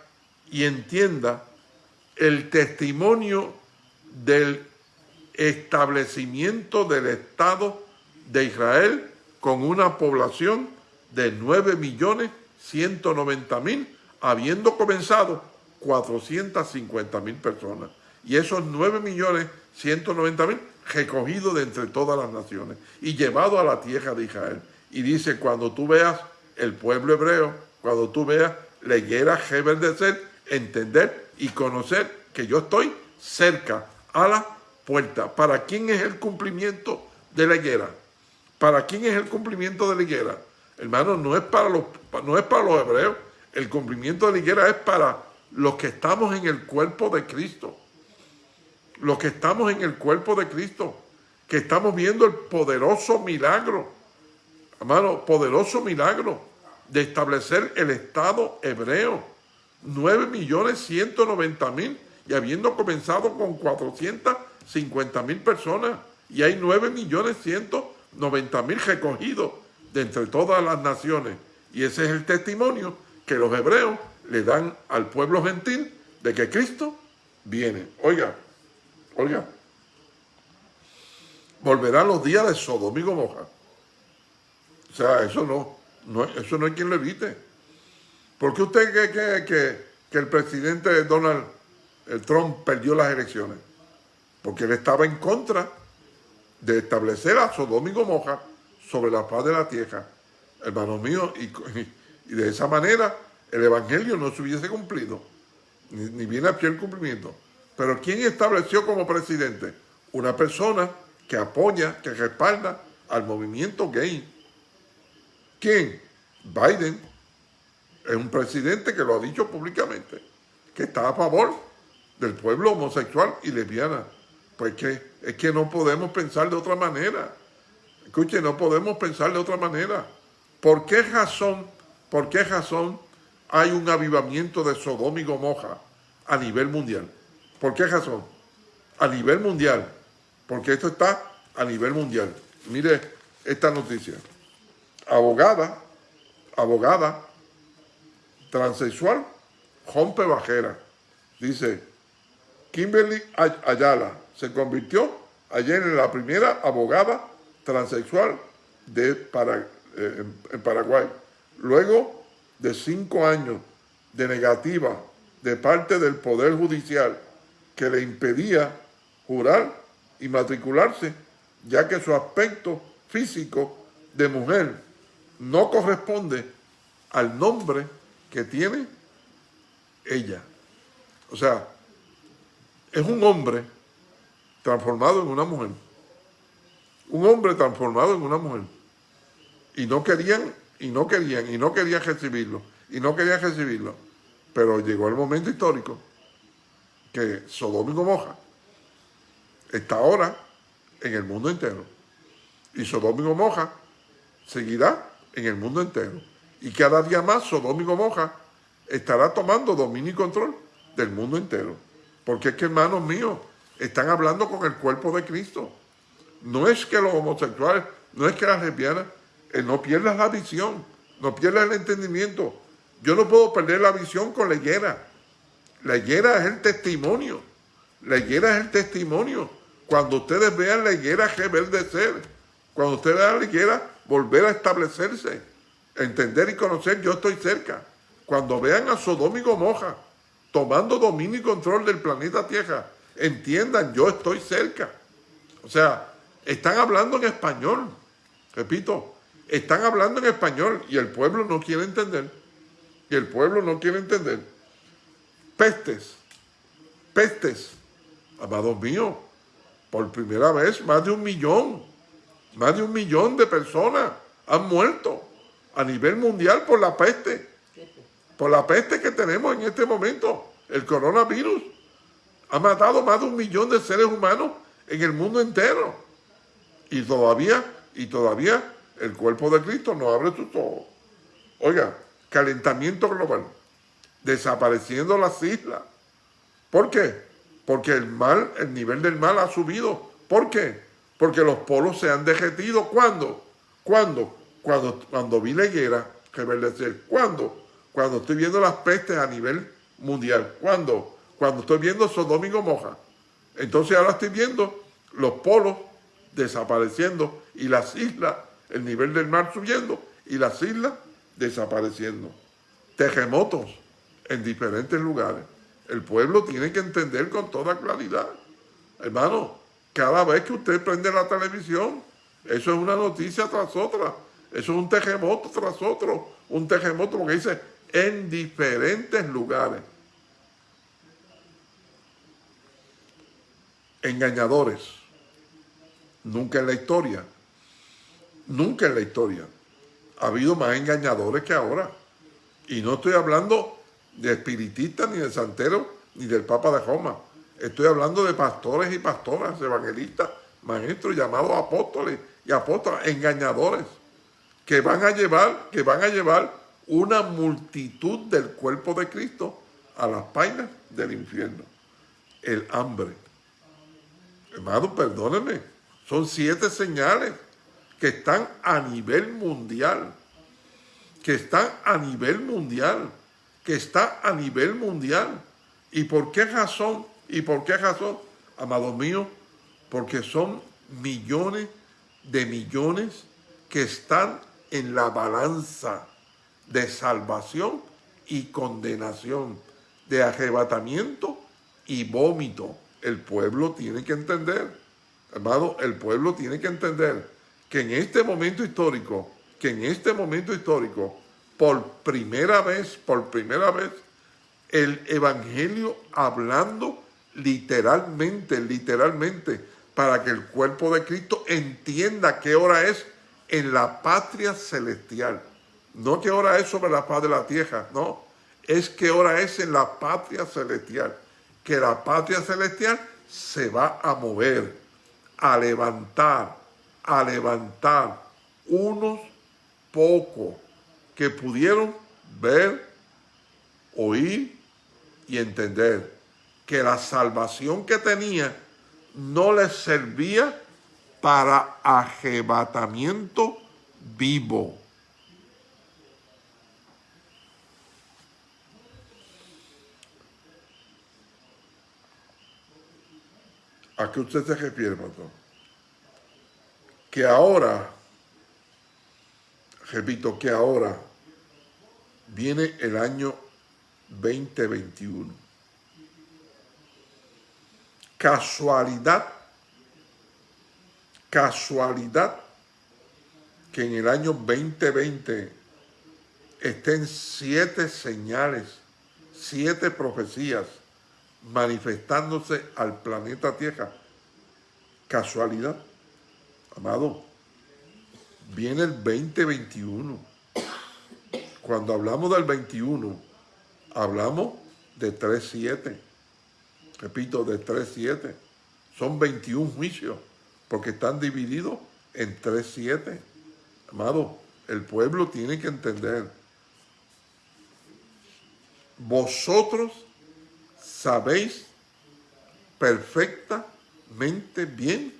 y entienda el testimonio del establecimiento del Estado de Israel con una población de 9 millones 190 mil, habiendo comenzado 450 mil personas. Y esos 9 millones 190 mil recogidos de entre todas las naciones y llevado a la tierra de Israel. Y dice, cuando tú veas el pueblo hebreo, cuando tú veas la higuera ser, entender y conocer que yo estoy cerca a la puerta. ¿Para quién es el cumplimiento de la higuera? ¿Para quién es el cumplimiento de la higuera? Hermano, no es para los, no es para los hebreos. El cumplimiento de la higuera es para los que estamos en el cuerpo de Cristo. Los que estamos en el cuerpo de Cristo. Que estamos viendo el poderoso milagro. Hermano, poderoso milagro de establecer el Estado hebreo. 9 millones 190 mil y habiendo comenzado con 450 mil personas y hay 9 millones 190 90 mil recogidos de entre todas las naciones. Y ese es el testimonio que los hebreos le dan al pueblo gentil de que Cristo viene. Oiga, oiga, volverán los días de Sodoma y Gomorra. O sea, eso no, no, eso no hay quien lo evite. ¿Por qué usted cree que, que el presidente Donald Trump perdió las elecciones? Porque él estaba en contra de establecer a Sodoma y Gomorra sobre la paz de la tierra, hermanos míos, y, de esa manera el Evangelio no se hubiese cumplido, ni, viene a pie el cumplimiento. Pero ¿quién estableció como presidente? Una persona que apoya, que respalda al movimiento gay. ¿Quién? Biden. Es un presidente que lo ha dicho públicamente, que está a favor del pueblo homosexual y lesbiana. Pues que es que no podemos pensar de otra manera. Escuche, no podemos pensar de otra manera. ¿Por qué razón, por qué razón hay un avivamiento de Sodoma y a nivel mundial? ¿Por qué razón? A nivel mundial. Porque esto está a nivel mundial. Mire esta noticia. Abogada, abogada, transexual, rompe bajera. Dice, Kimberly Ayala se convirtió ayer en la primera abogada transexual de eh, en Paraguay. Luego de cinco años de negativa de parte del Poder Judicial que le impedía jurar y matricularse, ya que su aspecto físico de mujer no corresponde al nombre que tiene ella. O sea, es un hombre transformado en una mujer. Un hombre transformado en una mujer. Y no querían, y no querían, y no querían recibirlo, y no querían recibirlo. Pero llegó el momento histórico que Sodoma y Gomorra está ahora en el mundo entero. Y Sodoma y seguirá en el mundo entero. Y cada día más Sodoma y Gomorra estará tomando dominio y control del mundo entero. Porque es que, hermanos míos, están hablando con el cuerpo de Cristo. No es que los homosexuales, no es que las lesbianas, eh, no pierdas la visión, no pierdas el entendimiento. Yo no puedo perder la visión con la higuera. La higuera es el testimonio. La higuera es el testimonio. Cuando ustedes vean la higuera reverdecer, cuando ustedes vean la higuera volver a establecerse, entender y conocer, yo estoy cerca. Cuando vean a Sodoma y Gomorra tomando dominio y control del planeta Tierra, entiendan, yo estoy cerca. O sea, están hablando en español, repito, están hablando en español y el pueblo no quiere entender. Y el pueblo no quiere entender. Pestes, pestes, amados míos, por primera vez más de un millón, más de un millón de personas han muerto a nivel mundial por la peste, por la peste que tenemos en este momento, el coronavirus. Ha matado más de un millón de seres humanos en el mundo entero. Y todavía, y todavía el cuerpo de Cristo no abre sus. Oiga, calentamiento global, desapareciendo las islas. ¿Por qué? Porque el mal, el nivel del mal ha subido. ¿Por qué? Porque los polos se han derretido. ¿Cuándo? ¿Cuándo? Cuando, cuando vi la higuera reverdecer. ¿Cuándo? Cuando estoy viendo las pestes a nivel mundial. ¿Cuándo? Cuando estoy viendo Sodoma y Gomorra. Entonces ahora estoy viendo los polos desapareciendo y las islas, el nivel del mar subiendo y las islas desapareciendo. Terremotos en diferentes lugares. El pueblo tiene que entender con toda claridad. Hermano, cada vez que usted prende la televisión, eso es una noticia tras otra. Eso es un terremoto tras otro. Un terremoto, porque dice, en diferentes lugares. Engañadores. Nunca en la historia. Nunca en la historia. Ha habido más engañadores que ahora. Y no estoy hablando de espiritistas, ni de santeros, ni del Papa de Roma. Estoy hablando de pastores y pastoras, evangelistas, maestros llamados apóstoles y apóstolas, engañadores, que van a llevar, que van a llevar una multitud del cuerpo de Cristo a las painas del infierno. El hambre. Hermano, perdónenme, son siete señales que están a nivel mundial, que están a nivel mundial que está a nivel mundial. ¿Y por qué razón? ¿Y por qué razón, amados míos? Porque son millones de millones que están en la balanza de salvación y condenación, de arrebatamiento y vómito. El pueblo tiene que entender, amado, el pueblo tiene que entender que en este momento histórico, que en este momento histórico, por primera vez, por primera vez, el Evangelio hablando literalmente, literalmente, para que el cuerpo de Cristo entienda qué hora es en la patria celestial. No qué hora es sobre la paz de la tierra, no. Es qué hora es en la patria celestial. Que la patria celestial se va a mover, a levantar, a levantar unos pocos que pudieron ver, oír y entender que la salvación que tenía no les servía para arrebatamiento vivo. ¿A qué usted se refiere, pastor? Que ahora, repito, que ahora viene el año 2021. Casualidad, casualidad que en el año 2020 estén siete señales, siete profecías manifestándose al planeta Tierra. Casualidad, amado, viene el 2021 cuando hablamos del 21, hablamos de 3.7. Repito, de 3.7. Son 21 juicios, porque están divididos en 3.7. Amado, el pueblo tiene que entender. Vosotros sabéis perfectamente bien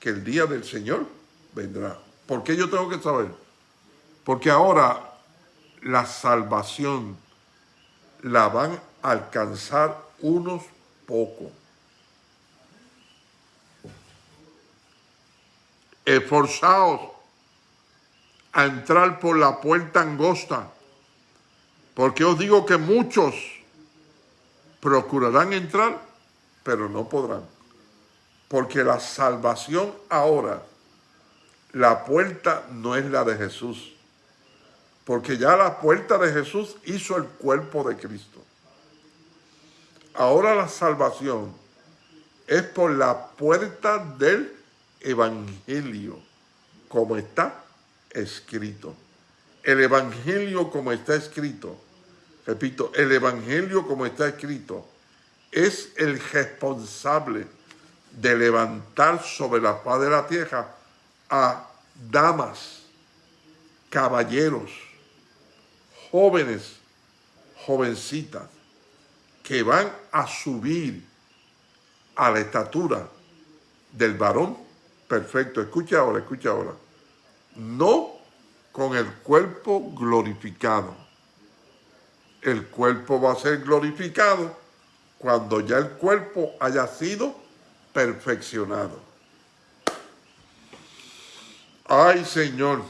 que el día del Señor vendrá. ¿Por qué yo tengo que saber? Porque ahora la salvación la van a alcanzar unos pocos. Esforzaos a entrar por la puerta angosta, porque os digo que muchos procurarán entrar, pero no podrán. Porque la salvación ahora, la puerta no es la de Jesús, porque ya la puerta de Jesús hizo el cuerpo de Cristo. Ahora la salvación es por la puerta del Evangelio, como está escrito. El Evangelio como está escrito, repito, el Evangelio como está escrito, es el responsable de levantar sobre la paz de la tierra a damas, caballeros, jóvenes, jovencitas, que van a subir a la estatura del varón perfecto. Escucha ahora, escucha ahora. No con el cuerpo glorificado. El cuerpo va a ser glorificado cuando ya el cuerpo haya sido perfeccionado. Ay, Señor,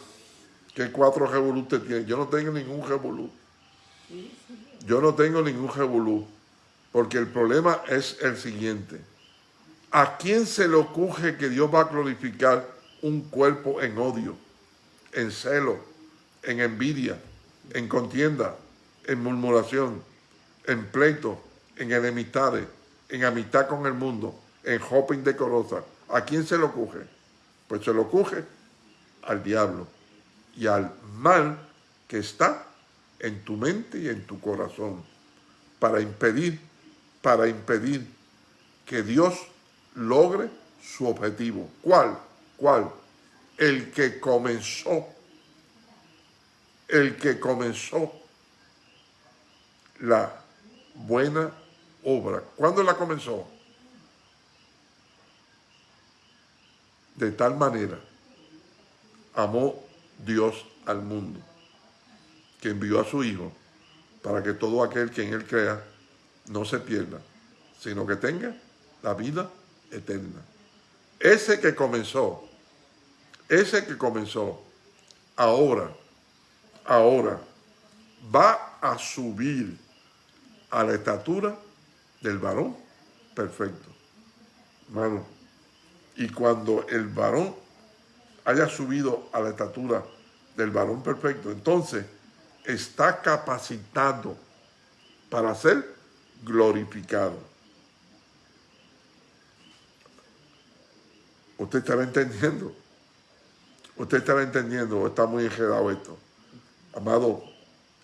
¿Qué cuatro revolú usted tiene? Yo no tengo ningún revolú. Yo no tengo ningún revolú. Porque el problema es el siguiente. ¿A quién se le ocurre que Dios va a glorificar un cuerpo en odio, en celo, en envidia, en contienda, en murmuración, en pleito, en enemistades, en amistad con el mundo, en hopping decorosa? ¿A quién se le ocurre? Pues se le ocurre al diablo y al mal que está en tu mente y en tu corazón para impedir, para impedir que Dios logre su objetivo. ¿Cuál? ¿Cuál? El que comenzó, el que comenzó la buena obra. ¿Cuándo la comenzó? De tal manera amó Dios al mundo, que envió a su Hijo para que todo aquel que en Él crea no se pierda, sino que tenga la vida eterna. Ese que comenzó, ese que comenzó, ahora, ahora, va a subir a la estatura del varón perfecto. Hermano, y cuando el varón haya subido a la estatura del varón perfecto, entonces está capacitado para ser glorificado. ¿Usted estará entendiendo? ¿Usted estará entendiendo está muy enredado esto? Amado,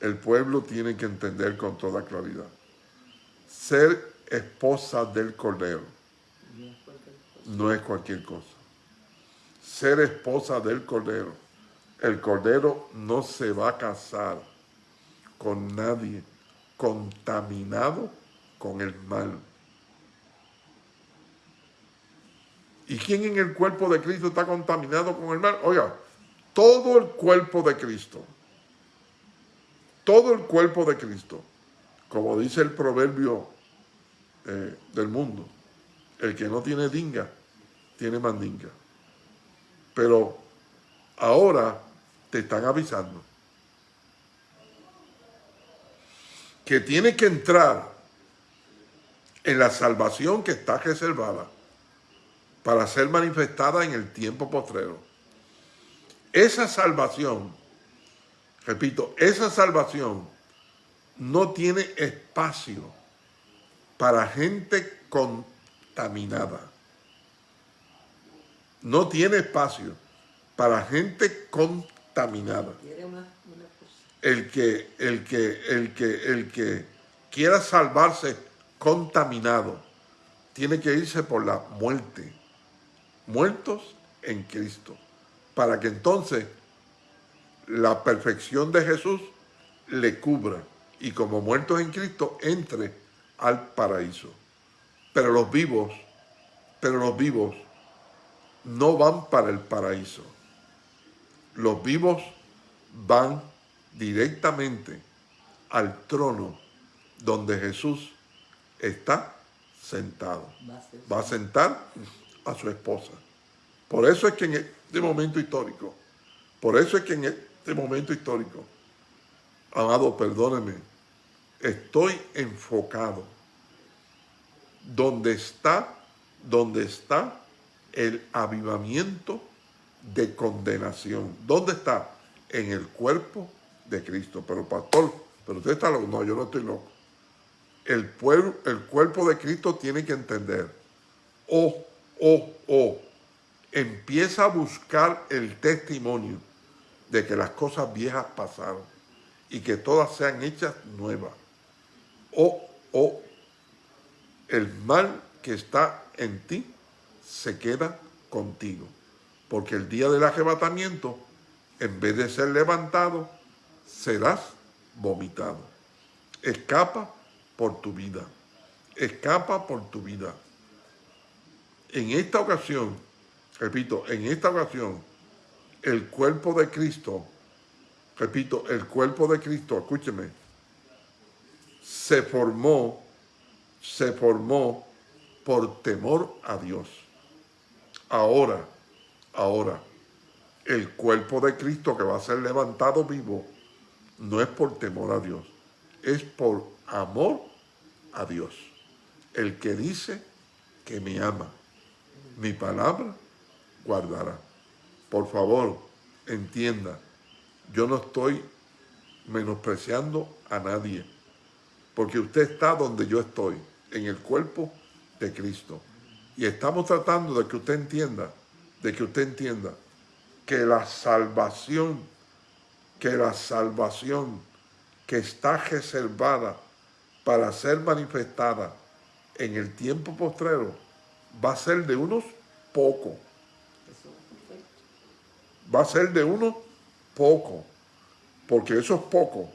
el pueblo tiene que entender con toda claridad. Ser esposa del Cordero no es cualquier cosa ser esposa del Cordero. El Cordero no se va a casar con nadie contaminado con el mal. ¿Y quién en el cuerpo de Cristo está contaminado con el mal? Oiga, todo el cuerpo de Cristo. Todo el cuerpo de Cristo. Como dice el proverbio eh, del mundo. El que no tiene dinga, tiene mandinga. Pero ahora te están avisando que tiene que entrar en la salvación que está reservada para ser manifestada en el tiempo postrero. Esa salvación, repito, esa salvación no tiene espacio para gente contaminada no tiene espacio para gente contaminada. El que, el que, el que, el que quiera salvarse contaminado, tiene que irse por la muerte. Muertos en Cristo. Para que entonces la perfección de Jesús le cubra y como muertos en Cristo entre al paraíso. Pero los vivos, pero los vivos no van para el paraíso. Los vivos van directamente al trono donde Jesús está sentado. Va a sentar a su esposa. Por eso es que en este momento histórico, por eso es que en este momento histórico, amado, perdóneme, estoy enfocado donde está, donde está el avivamiento de condenación. ¿Dónde está? En el cuerpo de Cristo. Pero pastor, pero usted está loco. No, yo no estoy loco. El, pueblo, el cuerpo de Cristo tiene que entender. Oh, oh, oh. Empieza a buscar el testimonio de que las cosas viejas pasaron y que todas sean hechas nuevas. Oh, oh, el mal que está en ti se queda contigo. Porque el día del arrebatamiento, en vez de ser levantado, serás vomitado. Escapa por tu vida. Escapa por tu vida. En esta ocasión, repito, en esta ocasión, el cuerpo de Cristo, repito, el cuerpo de Cristo, escúcheme, se formó, se formó por temor a Dios. Ahora, ahora, el cuerpo de Cristo que va a ser levantado vivo no es por temor a Dios, es por amor a Dios. El que dice que me ama, mi palabra guardará. Por favor, entienda, yo no estoy menospreciando a nadie, porque usted está donde yo estoy, en el cuerpo de Cristo. Y estamos tratando de que usted entienda, de que usted entienda que la salvación, que la salvación que está reservada para ser manifestada en el tiempo postrero va a ser de unos pocos. Va a ser de unos pocos. Porque esos pocos,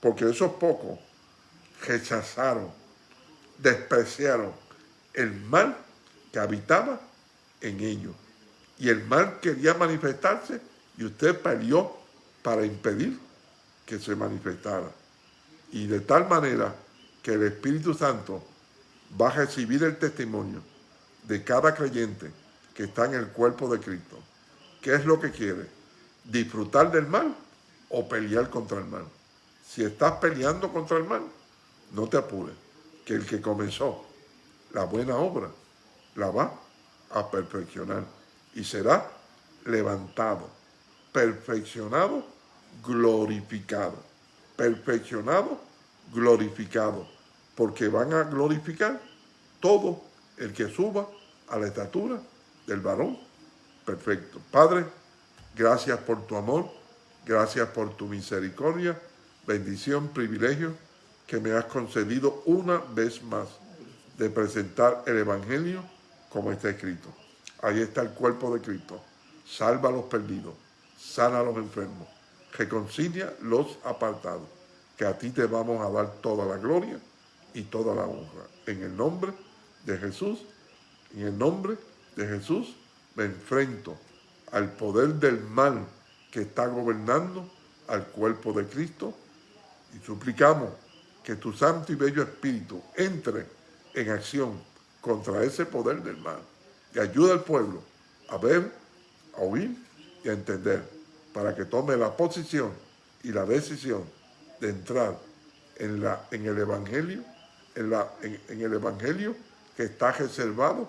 porque esos pocos rechazaron, despreciaron el mal que habitaba en ellos. Y el mal quería manifestarse y usted peleó para impedir que se manifestara. Y de tal manera que el Espíritu Santo va a recibir el testimonio de cada creyente que está en el cuerpo de Cristo. ¿Qué es lo que quiere? ¿Disfrutar del mal o pelear contra el mal? Si estás peleando contra el mal, no te apures, que el que comenzó la buena obra la va a perfeccionar y será levantado, perfeccionado, glorificado, perfeccionado, glorificado, porque van a glorificar todo el que suba a la estatura del varón perfecto. Padre, gracias por tu amor, gracias por tu misericordia, bendición, privilegio que me has concedido una vez más de presentar el Evangelio como está escrito. Ahí está el cuerpo de Cristo. Salva a los perdidos, sana a los enfermos, reconcilia los apartados, que a ti te vamos a dar toda la gloria y toda la honra. En el nombre de Jesús, en el nombre de Jesús, me enfrento al poder del mal que está gobernando al cuerpo de Cristo y suplicamos que tu santo y bello espíritu entre en acción contra ese poder del mal y ayuda al pueblo a ver, a oír y a entender para que tome la posición y la decisión de entrar en, la, en el Evangelio, en, la, en el Evangelio está reservado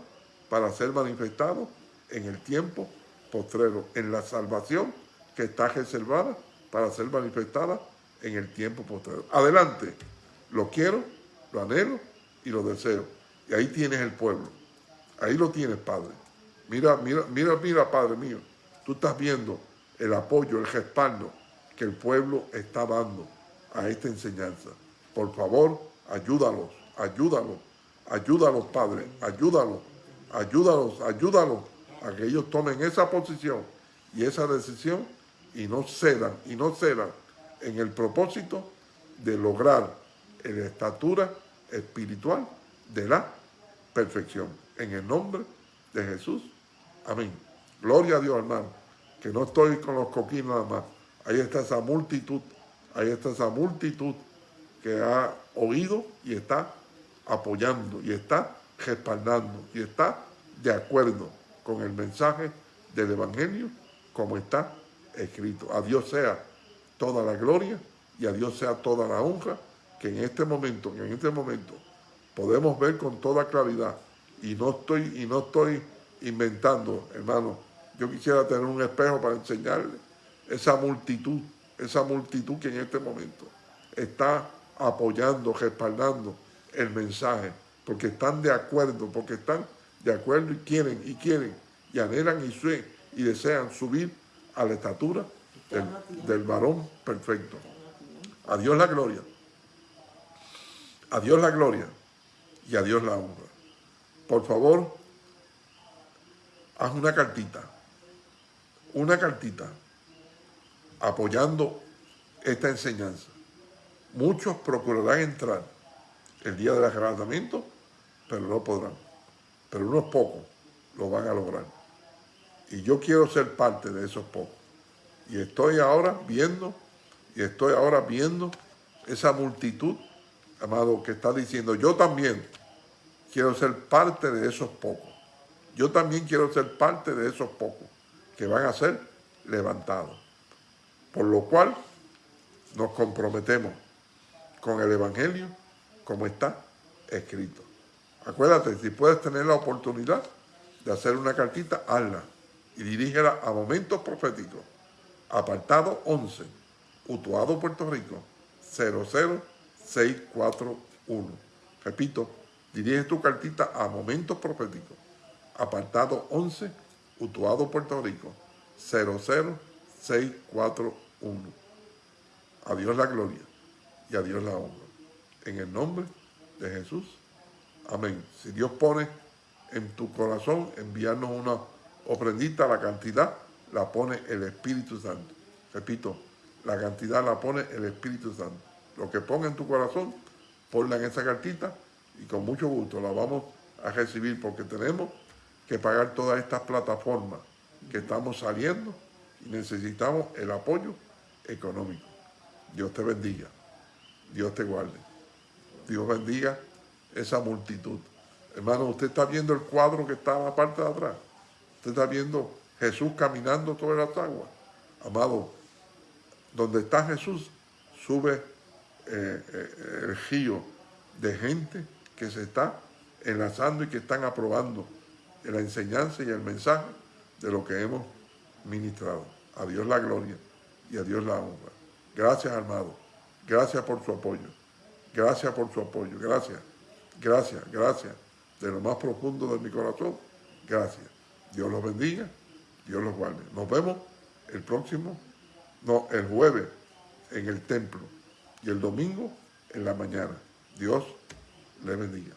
para ser manifestado en el tiempo postrero, en la salvación que está reservada para ser manifestada en el tiempo postrero. Adelante, lo quiero, lo anhelo y lo deseo. Y ahí tienes el pueblo. Ahí lo tienes, Padre. Mira, mira, mira, mira, Padre mío. Tú estás viendo el apoyo, el respaldo que el pueblo está dando a esta enseñanza. Por favor, ayúdalos, ayúdalos, ayúdalos, Padre, ayúdalos, ayúdalos, ayúdalos a que ellos tomen esa posición y esa decisión y no cedan, y no cedan en el propósito de lograr la estatura espiritual de la perfección. En el nombre de Jesús. Amén. Gloria a Dios, hermano. Que no estoy con los coquines nada más. Ahí está esa multitud. Ahí está esa multitud que ha oído y está apoyando y está respaldando y está de acuerdo con el mensaje del Evangelio como está escrito. A Dios sea toda la gloria y a Dios sea toda la honra que en este momento, que en este momento podemos ver con toda claridad y no estoy, y no estoy inventando, hermano. Yo quisiera tener un espejo para enseñarle esa multitud, esa multitud que en este momento está apoyando, respaldando el mensaje, porque están de acuerdo, porque están de acuerdo y quieren, y quieren, y anhelan y, y desean subir a la estatura del, del varón perfecto. A Dios la gloria. A Dios la gloria y a Dios la honra. Por favor, haz una cartita, una cartita apoyando esta enseñanza. Muchos procurarán entrar el día del arrebatamiento, pero no podrán. Pero unos pocos lo van a lograr. Y yo quiero ser parte de esos pocos. Y estoy ahora viendo, y estoy ahora viendo esa multitud, amado, que está diciendo, yo también quiero ser parte de esos pocos. Yo también quiero ser parte de esos pocos que van a ser levantados. Por lo cual nos comprometemos con el Evangelio como está escrito. Acuérdate, si puedes tener la oportunidad de hacer una cartita, hazla y dirígela a Momentos Proféticos, apartado 11, Utuado, Puerto Rico, 00641. Repito, dirige tu cartita a Momentos Proféticos, apartado 11, Utuado, Puerto Rico, 00641. A Dios la gloria y a Dios la honra. En el nombre de Jesús. Amén. Si Dios pone en tu corazón enviarnos una ofrendita, la cantidad la pone el Espíritu Santo. Repito, la cantidad la pone el Espíritu Santo. Lo que ponga en tu corazón, ponla en esa cartita y con mucho gusto la vamos a recibir porque tenemos que pagar todas estas plataformas que estamos saliendo y necesitamos el apoyo económico. Dios te bendiga, Dios te guarde, Dios bendiga esa multitud. Hermano, usted está viendo el cuadro que está en la parte de atrás. Usted está viendo Jesús caminando sobre las aguas. Amado, donde está Jesús, sube eh, eh, el río de gente que se está enlazando y que están aprobando la enseñanza y el mensaje de lo que hemos ministrado. A Dios la gloria y a Dios la honra. Gracias, amado. Gracias por su apoyo. Gracias por su apoyo. Gracias. Gracias, gracias. De lo más profundo de mi corazón. Gracias. Dios los bendiga. Dios los guarde. Nos vemos el próximo, no, el jueves en el templo y el domingo en la mañana. Dios le bendiga.